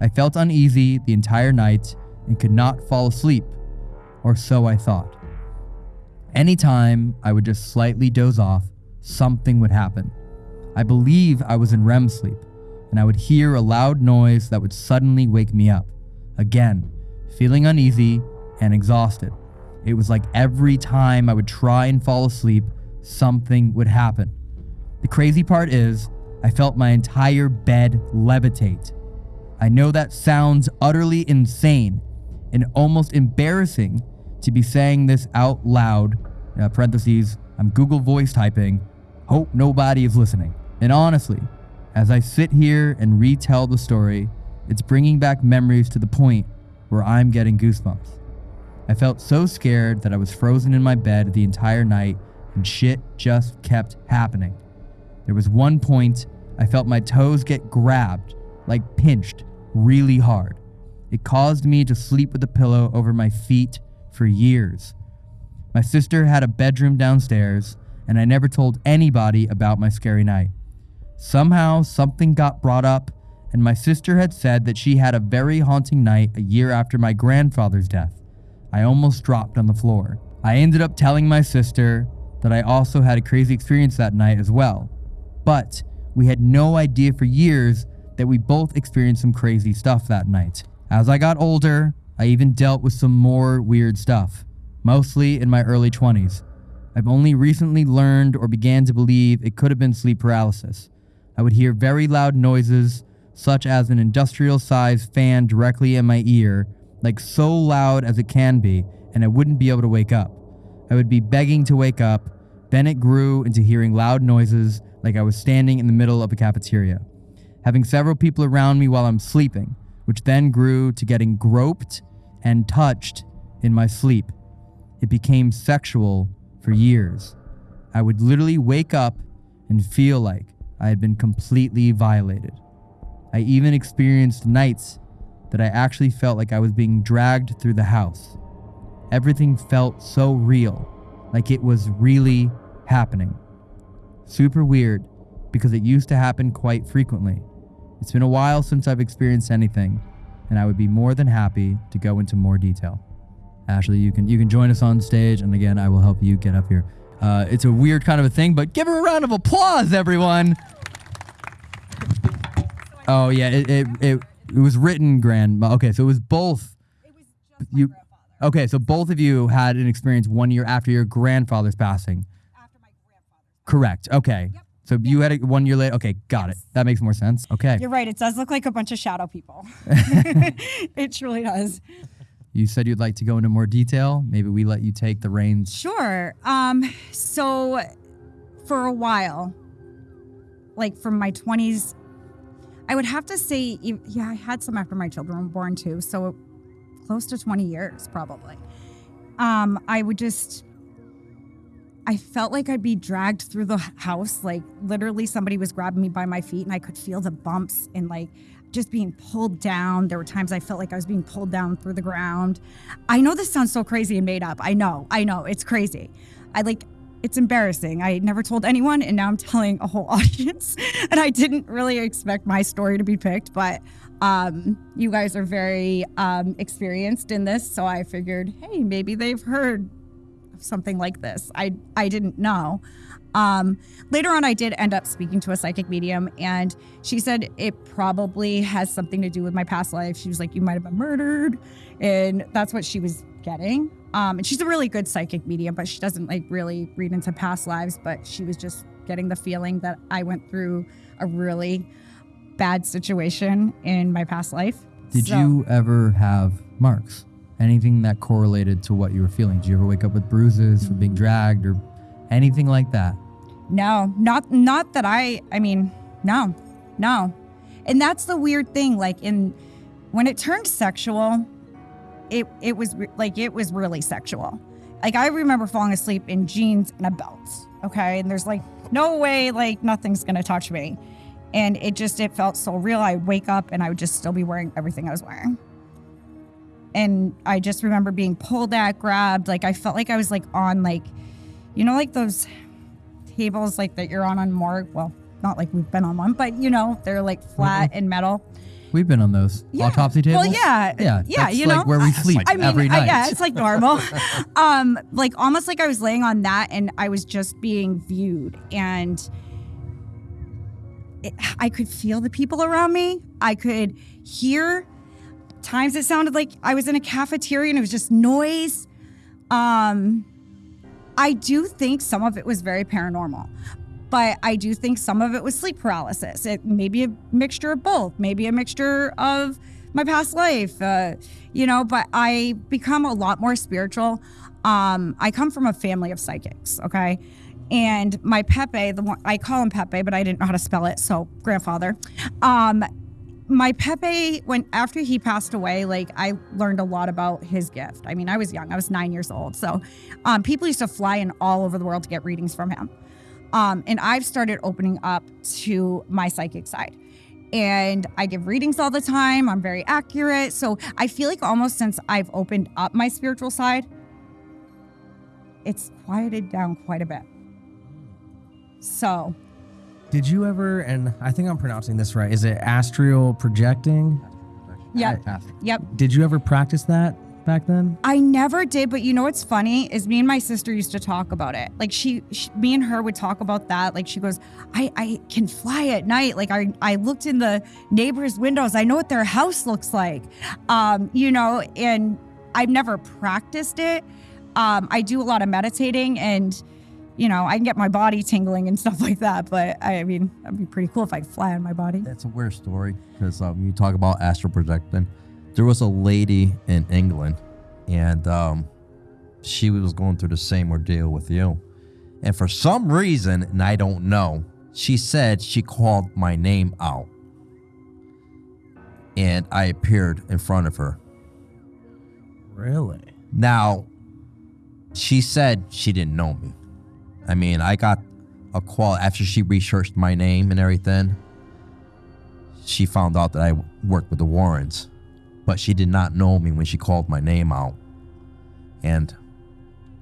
I felt uneasy the entire night and could not fall asleep, or so I thought. Anytime I would just slightly doze off, something would happen. I believe I was in REM sleep, and I would hear a loud noise that would suddenly wake me up. Again, feeling uneasy and exhausted. It was like every time I would try and fall asleep, something would happen. The crazy part is, I felt my entire bed levitate. I know that sounds utterly insane and almost embarrassing to be saying this out loud. Uh, parentheses, I'm Google voice typing. Hope nobody is listening. And honestly, as I sit here and retell the story, it's bringing back memories to the point where I'm getting goosebumps. I felt so scared that I was frozen in my bed the entire night and shit just kept happening. There was one point I felt my toes get grabbed, like pinched, really hard. It caused me to sleep with a pillow over my feet for years. My sister had a bedroom downstairs, and I never told anybody about my scary night. Somehow, something got brought up, and my sister had said that she had a very haunting night a year after my grandfather's death. I almost dropped on the floor. I ended up telling my sister that I also had a crazy experience that night as well. But we had no idea for years that we both experienced some crazy stuff that night. As I got older, I even dealt with some more weird stuff, mostly in my early 20s. I've only recently learned or began to believe it could have been sleep paralysis. I would hear very loud noises, such as an industrial sized fan directly in my ear, like so loud as it can be, and I wouldn't be able to wake up. I would be begging to wake up, then it grew into hearing loud noises like I was standing in the middle of a cafeteria. Having several people around me while I'm sleeping, which then grew to getting groped and touched in my sleep. It became sexual for years. I would literally wake up and feel like I had been completely violated. I even experienced nights that I actually felt like I was being dragged through the house. Everything felt so real, like it was really happening. Super weird because it used to happen quite frequently. It's been a while since I've experienced anything, and I would be more than happy to go into more detail. Ashley, you can you can join us on stage, and again, I will help you get up here. Uh, it's a weird kind of a thing, but give her a round of applause, everyone. Oh yeah, it it, it, it was written grandma. Okay, so it was both. you. Okay, so both of you had an experience one year after your grandfather's passing. After my grandfather's. Correct. Okay. So you had it one year later. Okay, got it. That makes more sense. Okay. You're right. It does look like a bunch of shadow people. *laughs* it truly does. You said you'd like to go into more detail. Maybe we let you take the reins. Sure. Um, so for a while, like from my 20s, I would have to say, yeah, I had some after my children were born too. So close to 20 years, probably. Um, I would just, I felt like I'd be dragged through the house. Like literally somebody was grabbing me by my feet and I could feel the bumps and like just being pulled down. There were times I felt like I was being pulled down through the ground. I know this sounds so crazy and made up. I know, I know, it's crazy. I like, it's embarrassing. I never told anyone, and now I'm telling a whole *laughs* audience. and I didn't really expect my story to be picked, but um, you guys are very um, experienced in this, so I figured, hey, maybe they've heard something like this. I I didn't know. Um, later on, I did end up speaking to a psychic medium, and she said it probably has something to do with my past life. She was like, "You might have been murdered," and that's what she was getting. Um, and she's a really good psychic medium, but she doesn't like really read into past lives. But she was just getting the feeling that I went through a really bad situation in my past life. Did So- you ever have marks? Anything that correlated to what you were feeling? Did you ever wake up with bruises from being dragged or anything like that? No, not not that I I mean, no. No. And that's the weird thing like in when it turned sexual, it it was re- like it was really sexual. Like I remember falling asleep in jeans and a belt, okay? And there's like no way like nothing's going to touch me. And it just it felt so real. I'd wake up and I would just still be wearing everything I was wearing. And I just remember being pulled at, grabbed, like I felt like I was like on like you know like those tables like that you're on on morgue. Well, not like we've been on one, but you know, they're like flat and metal. We've been on those Yeah. autopsy tables. Well, yeah. yeah, Yeah, that's you like know. where we sleep I mean, every I- night. yeah, it's like normal. *laughs* um, like almost like I was laying on that and I was just being viewed and it, I could feel the people around me. I could hear times it sounded like I was in a cafeteria and it was just noise. Um, I do think some of it was very paranormal, but I do think some of it was sleep paralysis. It may be a mixture of both, maybe a mixture of my past life, uh, you know, but I become a lot more spiritual. Um, I come from a family of psychics, okay? And my Pepe, the one I call him Pepe, but I didn't know how to spell it, so grandfather. Um, my Pepe, when after he passed away, like I learned a lot about his gift. I mean, I was young; I was nine years old. So, um, people used to fly in all over the world to get readings from him. Um, and I've started opening up to my psychic side. And I give readings all the time. I'm very accurate. So I feel like almost since I've opened up my spiritual side, it's quieted down quite a bit. So Did you ever, and I think I'm pronouncing this right, is it astral projecting? yeah, yep. Did you ever practice that back then? I never did, but you know what's funny is me and my sister used to talk about it. Like she, she me and her would talk about that. Like she goes, I, I can fly at night. Like I, I looked in the neighbors' windows. I know what their house looks like. Um, you know, and I've never practiced it. Um, I do a lot of meditating and, you know, I can get my body tingling and *laughs* stuff like that. But I, I mean, that'd be pretty cool if I could fly on my body. That's a weird story because um, you talk about astral projecting. There was a lady in England, and um, she was going through the same ordeal with you. And for some reason, and I don't know, she said she called my name out, and I appeared in front of her. Really? Now, she said she didn't know me. I mean, I got a call after she researched my name and everything. She found out that I worked with the Warrens, but she did not know me when she called my name out. And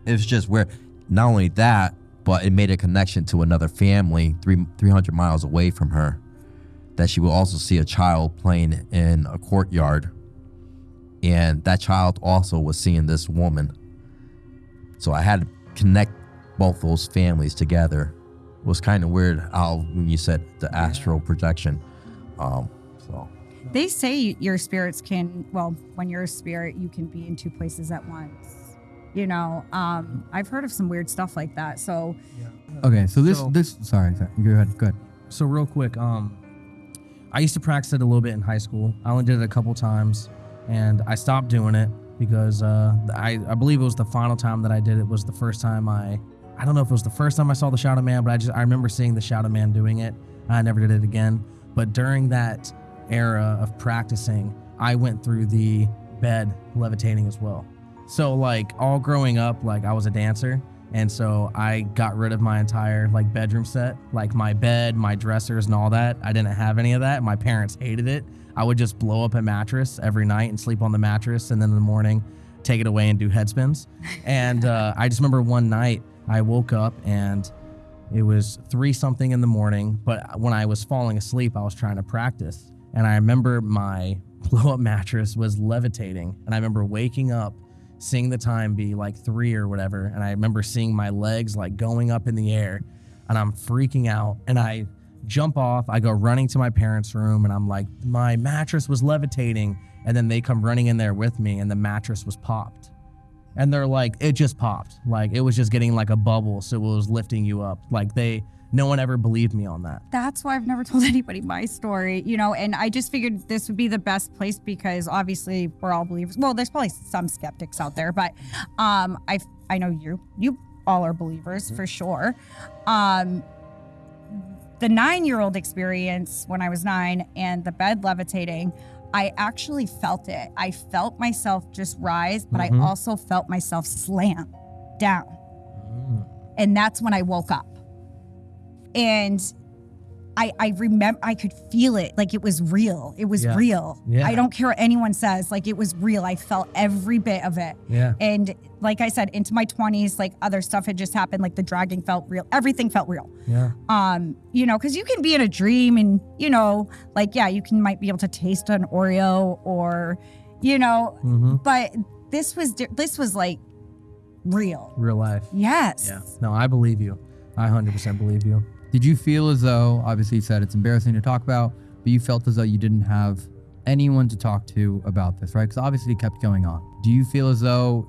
it was just weird. Not only that, but it made a connection to another family three, 300 miles away from her that she will also see a child playing in a courtyard. And that child also was seeing this woman. So I had to connect both those families together. It was kind of weird how when you said the astral projection. Um, so They say your spirits can, well, when you're a spirit, you can be in two places at once. You know, um, I've heard of some weird stuff like that. So, Okay, so this So- this sorry, sorry, go ahead, go ahead. So real quick, um, I used to practice it a little bit in high school. I only did it a couple times, and I stopped doing it because uh, I I believe it was the final time that I did it was the first time I I don't know if it was the first time I saw the Shadow Man, but I just I remember seeing the Shadow Man doing it. I never did it again. But during that era of practicing, I went through the bed levitating as well. So like all growing up, like I was a dancer, and so I got rid of my entire like bedroom set, like my bed, my dressers, and all that. I didn't have any of that. My parents hated it. I would just blow up a mattress every night and sleep on the mattress, and then in the morning, take it away and do head spins. and uh, I just remember one night I woke up and it was three something in the morning, but when I was falling asleep, I was trying to practice. And I remember my *laughs* blow up mattress was levitating. And I remember waking up, seeing the time be like three or whatever. And I remember seeing my legs like going up in the air and I'm freaking out. And I jump off, I go running to my parents' room and I'm like, my mattress was levitating. And then they come running in there with me and the mattress was popped and they're like it just popped like it was just getting like a bubble so it was lifting you up like they no one ever believed me on that that's why I've never *laughs* told anybody my story, you know, and I just figured this would be the best place because obviously we're all believers. Well, there's probably some skeptics out there, but um I I know you you all are believers for sure. Um the 9-year-old experience when I was 9 and the bed levitating, I actually felt it. I felt myself just rise, but Mhm. I also felt myself slam down. And that's when I woke up and I I remember I could feel it like it was real. It was Yeah. real. Yeah. I don't care what anyone says, like it was real. I felt every bit of it. yeah And like I said, into my 20s, like other stuff had just happened, like the dragging felt real. Everything felt real. yeah Um, you know, because you can be in a dream and, you know, like, yeah, you can might be able to taste an Oreo or, you know, mm-hmm. but this was this was like real. real life Yes. yeah no i believe you i 100% believe you Did you feel as though, obviously you said it's embarrassing to talk about, but you felt as though you didn't have anyone to talk to about this, right? Because obviously it kept going on. Do you feel as though,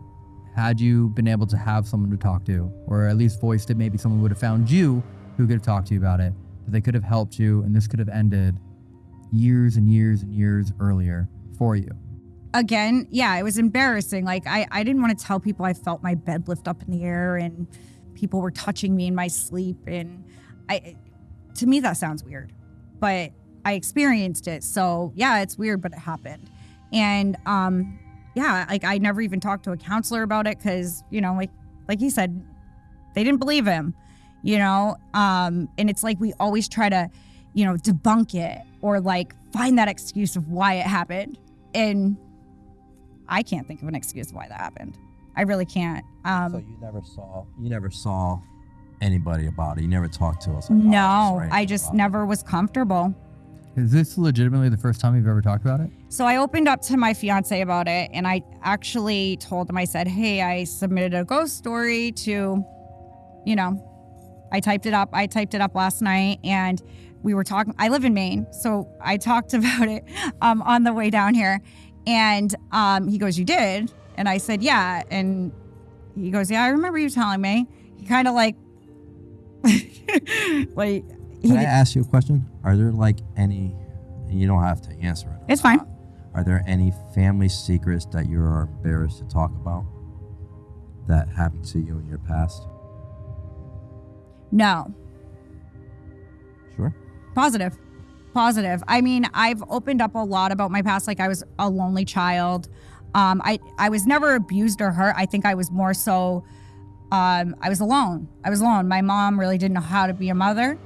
had you been able to have someone to talk to, or at least voiced it, maybe someone would have found you who could have talked to you about it, that they could have helped you, and this could have ended years and years and years earlier for you? again, yeah, it was embarrassing. Like I, I didn't want to tell people I felt my bed lift up in the air and people were touching me in my sleep. And I, to me, that sounds weird, but I experienced it. So yeah, it's weird, but it happened. And um, yeah, like I never even talked to a counselor about it because you know, like like he said, they didn't believe him. you know? Um, and it's like we always try to, you know, debunk it or like find that excuse of why it happened. And I can't think of an excuse why that happened. I really can't. Um, So you never saw you never saw anybody about it. You never talked to us. Like, no, right I just about it. never was comfortable. Is this legitimately the first time you've ever talked about it? So I opened up to my fiance about it and I actually told him, I said, Hey, I submitted a ghost story to, you know, I typed it up. I typed it up last night and we were talking. I live in Maine. So I talked *laughs* about it um, on the way down here. And um, he goes, You did? And I said, Yeah. And he goes, Yeah, I remember you telling me. He kind of like, *laughs* like, Can I ask you a question? Are there like any? And you don't have to answer it. it's fine. Are there any family secrets that you are embarrassed to talk about that happened to you in your past? No. Sure. Positive. Positive. I mean, I've opened up a lot about my past. Like I was a lonely child. Um, I I was never abused or hurt. I think I was more so. Um, I was alone. I was alone. My mom really didn't know how to be a mother.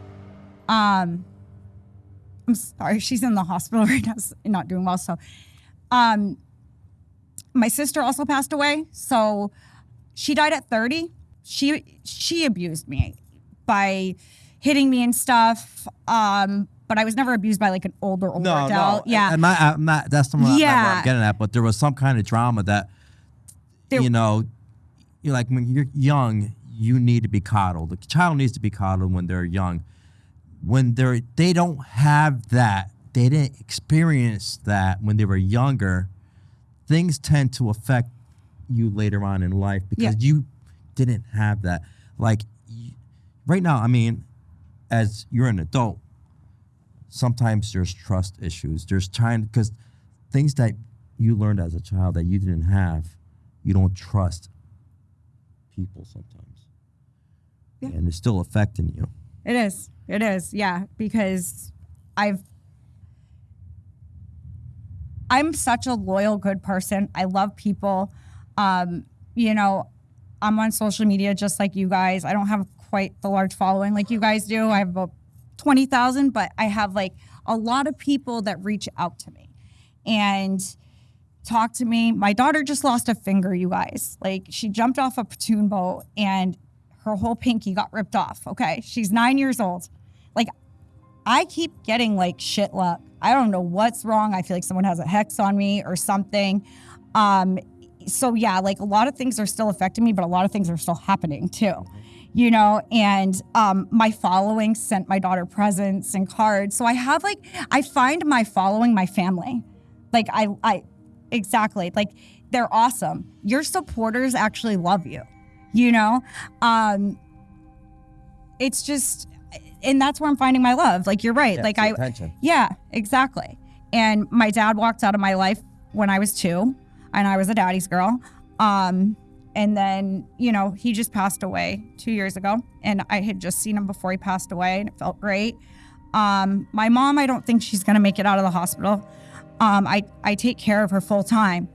Um, I'm sorry, *laughs* she's in the hospital *laughs* right now, not doing well. So, um, my sister also passed away. So, she died at 30. She she abused me by hitting me and stuff. Um, but I was never abused by like an older older adult. Yeah, I'm not. I'm not that's not, not what Yeah. I'm getting at. But there was some kind of drama that, There- you know, you like when you're young, you need to be coddled. The child needs to be coddled when they're young. When they're they don't have that, they didn't experience that when they were younger. Things tend to affect you later on in life because you didn't have that. Like right now, I mean, as you're an adult, sometimes there's trust issues. There's trying because things that you learned as a child that you didn't have, you don't trust people sometimes, Yeah. and it's still affecting you. It is. It is. Yeah, because I've I'm such a loyal good person. I love people. Um, you know, I'm on social media just like you guys. I don't have quite the large following like you guys do. I have about 20,000, but I have like a lot of people that reach out to me and talk to me. My daughter just lost a finger, you guys. Like she jumped off a platoon boat and her whole pinky got ripped off. Okay. She's nine years old. Like I keep getting like shit luck. I don't know what's wrong. I feel like someone has a hex on me or something. Um, so yeah, like a lot of things are still affecting me, but a lot of things are still happening too. You know, and um, my following sent my daughter presents and cards. So I have like I find my following my family. Like I I exactly like they're awesome. Your supporters actually love you. You know? Um it's just and that's where I'm finding my love. Like you're right. like I attention. yeah, exactly. And my dad walked out of my life when I was two, and I was a daddy's girl. Um, and then, you know, he just passed away two years ago, and I had just seen him before he passed away, and it felt great. Um, my mom, I don't think she's gonna make it out of the hospital. Um, I, I take care of her full time.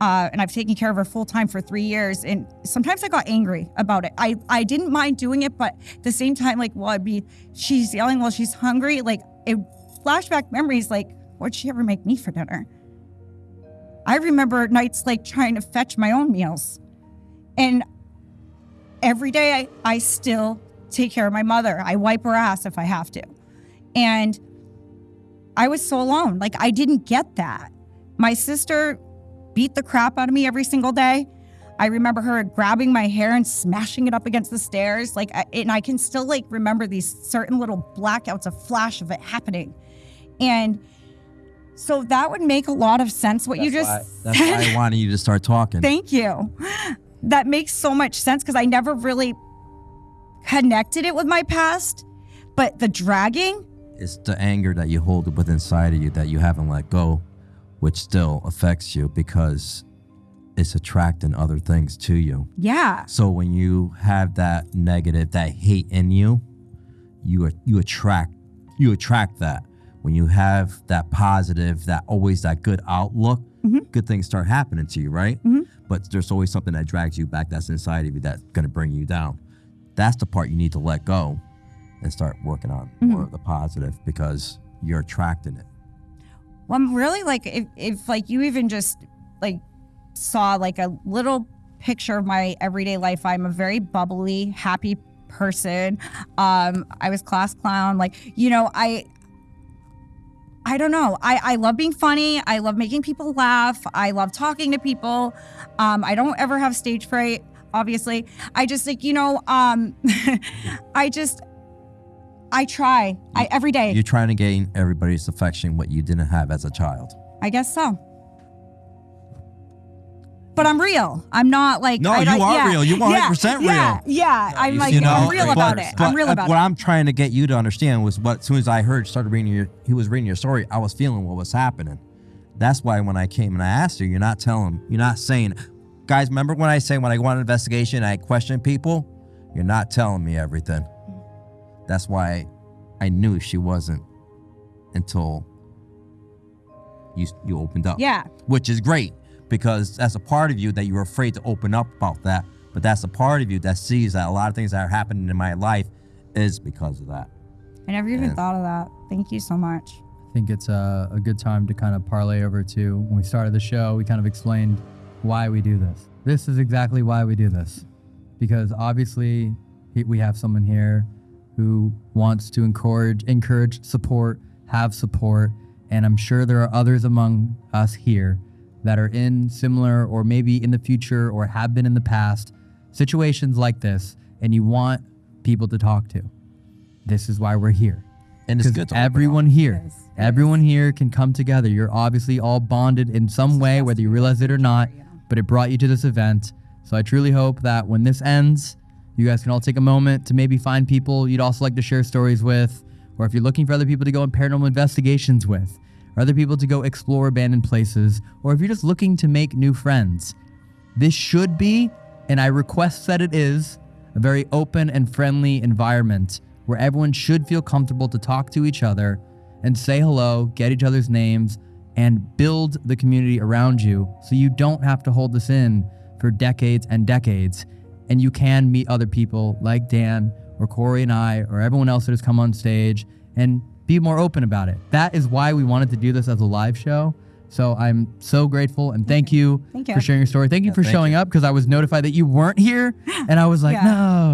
Uh, and I've taken care of her full time for three years. And sometimes I got angry about it. I, I didn't mind doing it, but at the same time, like, well, I'd be, she's yelling while she's hungry. Like, it flashback memories, like, what'd she ever make me for dinner? I remember nights like trying to fetch my own meals. And every day I, I still take care of my mother. I wipe her ass if I have to. And I was so alone. Like, I didn't get that. My sister beat the crap out of me every single day. I remember her grabbing my hair and smashing it up against the stairs. Like, and I can still like remember these certain little blackouts, a flash of it happening. And so that would make a lot of sense what you just why, *laughs* that's said. why I wanted you to start talking. Thank you. That makes so much sense because I never really connected it with my past. But the dragging, it's the anger that you hold within inside of you that you haven't let go, which still affects you because it's attracting other things to you. yeah, So when you have that negative, that hate in you, you are, you attract you attract that. When you have that positive, that always that good outlook, mm-hmm. good things start happening to you, right? Mm-hmm. But there's always something that drags you back that's inside of you that's gonna bring you down. that's the part you need to let go and start working on Mm-hmm. more of the positive because you're attracting it. Well, I'm really like if, if like you even just like saw like a little picture of my everyday life, I'm a very bubbly, happy person. Um, I was class clown. Like, you know, I I don't know. I, I love being funny. I love making people laugh. I love talking to people. Um, I don't ever have stage fright, obviously. I just like, you know, um, *laughs* I just I try. I every day. You're trying to gain everybody's affection what you didn't have as a child. I guess so. But I'm real. I'm not like No, I, you I- are yeah, real. You yeah, 100% Yeah, real. yeah. I'm like you know, I'm real but- about it. I'm real about what it. What I'm trying to get you to understand was what as soon as I heard started reading your he was reading your story, I was feeling what was happening. That's why when I came and I asked you, you're not telling, you're not saying, guys. Remember when I say when I go on an investigation, I question people. You're not telling me everything. That's why I knew she wasn't until you you opened up yeah. which is great because that's a part of you that you're afraid to open up about that. But that's a part of you that sees that a lot of things that are happening in my life is because of that. I never even Yeah. thought of that. Thank you so much. I think it's a, a good time to kind of parlay over to when we started the show, we kind of explained why we do this. This is exactly why we do this. Because obviously, we have someone here who wants to encourage, encourage, support, have support. And I'm sure there are others among us here that are in similar or maybe in the future or have been in the past situations like this, and you want people to talk to. This is why we're here. And it's Because good to everyone here, It is. It everyone here can come together. You're obviously all bonded in some way, whether you realize it or not, but it brought you to this event. So I truly hope that when this ends, you guys can all take a moment to maybe find people you'd also like to share stories with, or if you're looking for other people to go on paranormal investigations with, or other people to go explore abandoned places, or if you're just looking to make new friends. This should be, and I request that it is, a very open and friendly environment where everyone should feel comfortable to talk to each other and say hello, get each other's names, and build the community around you so you don't have to hold this in for decades and decades. And you can meet other people like Dan or Corey and I or everyone else that has come on stage and be more open about it. That is why we wanted to do this as a live show. So I'm so grateful and thank you, Thank you. for sharing your story. Thank you for thank showing up because I was notified that you weren't here *laughs* and I was like, Yeah.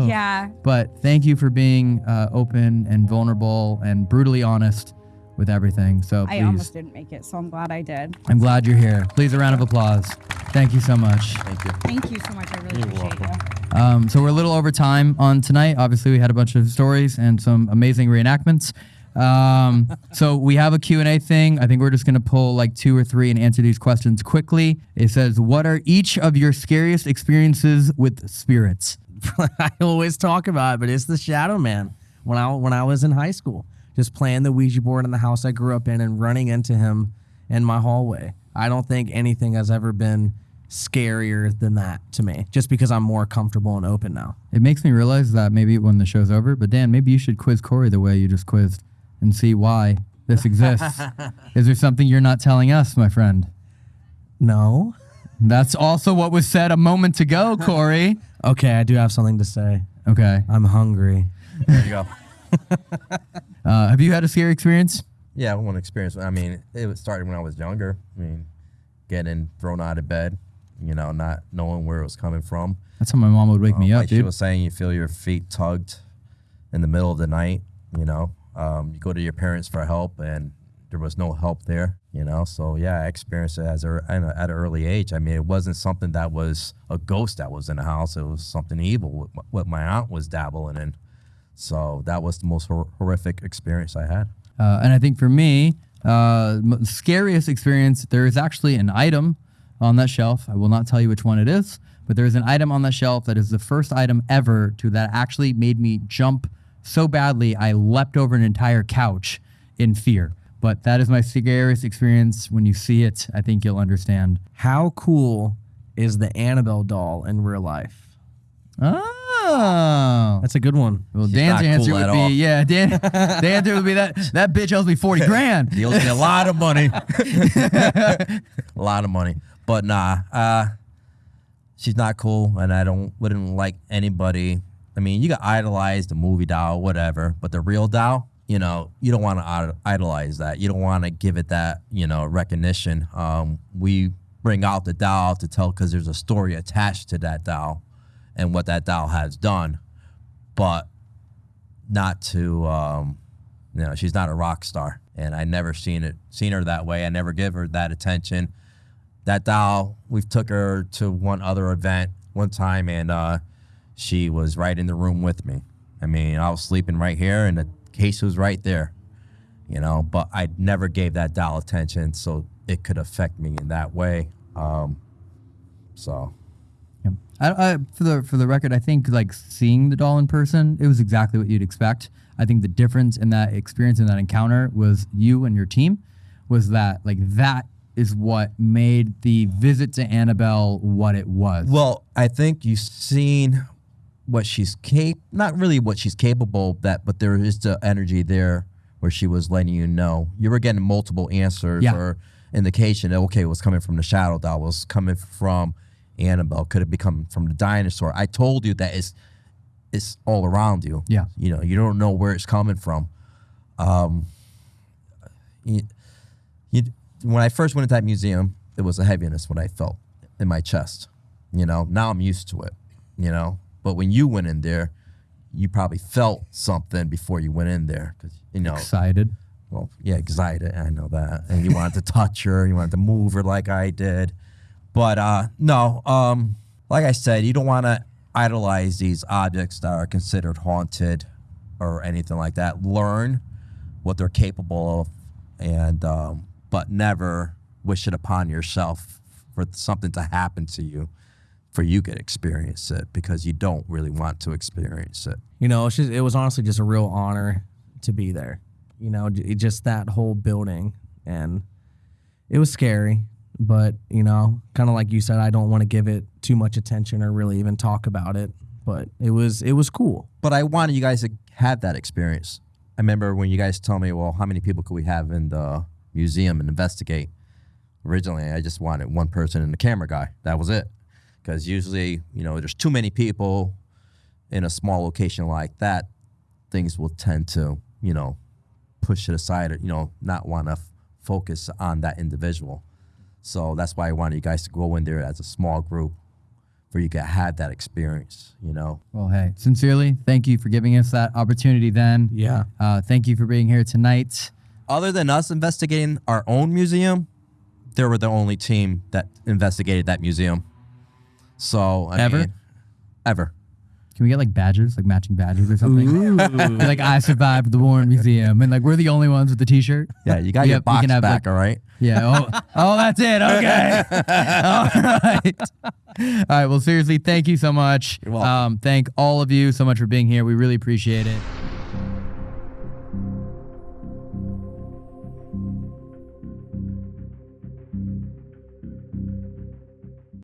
no. Yeah. But thank you for being uh, open and vulnerable and brutally honest with everything. So please. I please, almost didn't make it, so I'm glad I did. I'm glad you're here. Please, a round of applause. Thank you so much. Thank you. Thank you so much. I really appreciate you. Um, so we're a little over time on tonight. Obviously, we had a bunch of stories and some amazing reenactments. Um, *laughs* so we have a Q&A thing. I think we're just going to pull like two or three and answer these questions quickly. It says, what are each of your scariest experiences with spirits? *laughs* I always talk about it, but it's the Shadow Man. When I when I was in high school, just playing the Ouija board in the house I grew up in and running into him in my hallway. I don't think anything has ever been scarier than that to me. Just because I'm more comfortable and open now. It makes me realize that maybe when the show's over, but Dan, maybe you should quiz Corey the way you just quizzed and see why this exists. *laughs* Is there something you're not telling us, my friend? No. That's also what was said a moment ago, Corey. *laughs* Okay, I do have something to say. Okay. I'm hungry. There you go. *laughs* Uh, have you had a scary experience? Yeah, one experience. I mean, it started when I was younger. I mean, getting thrown out of bed, you know, not knowing where it was coming from. That's how my mom would wake me Um, up, like she was saying, you feel your feet tugged in the middle of the night. You know, um, you go to your parents for help, and there was no help there. You know, so yeah, I experienced it as a, at an early age. I mean, it wasn't something that was a ghost that was in the house. It was something evil. What, my- aunt was dabbling in. So that was the most hor- horrific experience I had. Uh, and I think for me, uh, scariest experience, there is actually an item on that shelf. I will not tell you which one it is, but there is an item on that shelf that is the first item ever to that actually made me jump so badly I leapt over an entire couch in fear. But that is my scariest experience. When you see it, I think you'll understand. How cool is the Annabelle doll in real life? Oh. That's a good one. Well, She's Dan's answer cool would be, all. yeah, Dan, *laughs* Dan's answer would be that that bitch owes me 40 *laughs* grand. He owes me a lot of money. *laughs* a lot of money. But nah, uh, she's not cool, and I don't wouldn't like anybody I mean, you got idolize the movie doll, whatever, but the real doll, you know, you don't want to idolize that. You don't want to give it that, you know, recognition. Um, we bring out the doll to tell because there's a story attached to that doll and what that doll has done, but not to, um, you know, she's not a rock star, and I never seen it, seen her that way. I never give her that attention. That doll, we've took her to one other event one time, and uh, she was right in the room with me. I mean, I was sleeping right here, and the case was right there, you know. But I never gave that doll attention, so it could affect me in that way. Um, so Yeah. I, I, for the for the record, I think like seeing the doll in person, it was exactly what you'd expect. I think the difference in that experience in that encounter was you and your team was that like that is what made the visit to Annabelle what it was. Well, I think you've seen what she's cap not really what she's capable of that, but there is the energy there where she was letting you know. You were getting multiple answers Yeah. or indication that okay, it was coming from the shadow doll, was coming from Annabelle, could it be coming from the dinosaur? I told you that it's it's all around you. Yeah. You know, you don't know where it's coming from. Um you, you, when I first went into that museum, it was a heaviness what I felt in my chest. You know, now I'm used to it. You know, but when you went in there, you probably felt something before you went in there because you know. excited. Well, yeah, excited. I know that, and you wanted to touch her, you wanted to move her like I did, but uh, no. Um, like I said, you don't want to idolize these objects that are considered haunted or anything like that. Learn what they're capable of, and um, but never wish it upon yourself for something to happen to you, for you to experience it because you don't really want to experience it. You know, just, it was honestly just a real honor to be there. You know, just that whole building. And it was scary, but, you know, kind of like you said, I don't want to give it too much attention or really even talk about it. But it was it was cool. but I wanted you guys to have that experience. I remember when you guys told me, well, how many people could we have in the museum and investigate? Originally, I just wanted one person and the camera guy. That was it. Because usually, you know, there's too many people in a small location like that, things will tend to, you know, push it aside or, you know, not want to f- focus on that individual. So that's why I wanted you guys to go in there as a small group where you could have that experience, you know. Well, hey, sincerely, thank you for giving us that opportunity. Then, Yeah. uh, thank you for being here tonight. Other than us investigating our own museum, they were the only team that investigated that museum. So I Ever? mean, ever. Can we get like badges, like matching badges or something? Be like I survived the Warren Museum, and like we're the only ones with the T-shirt. Yeah, you got Yep, your you box can have, back, like- all right. Yeah. Oh, oh, that's it. Okay. *laughs* all right. All right. Well, seriously, thank you so much. You're welcome. Um, thank all of you so much for being here. We really appreciate it.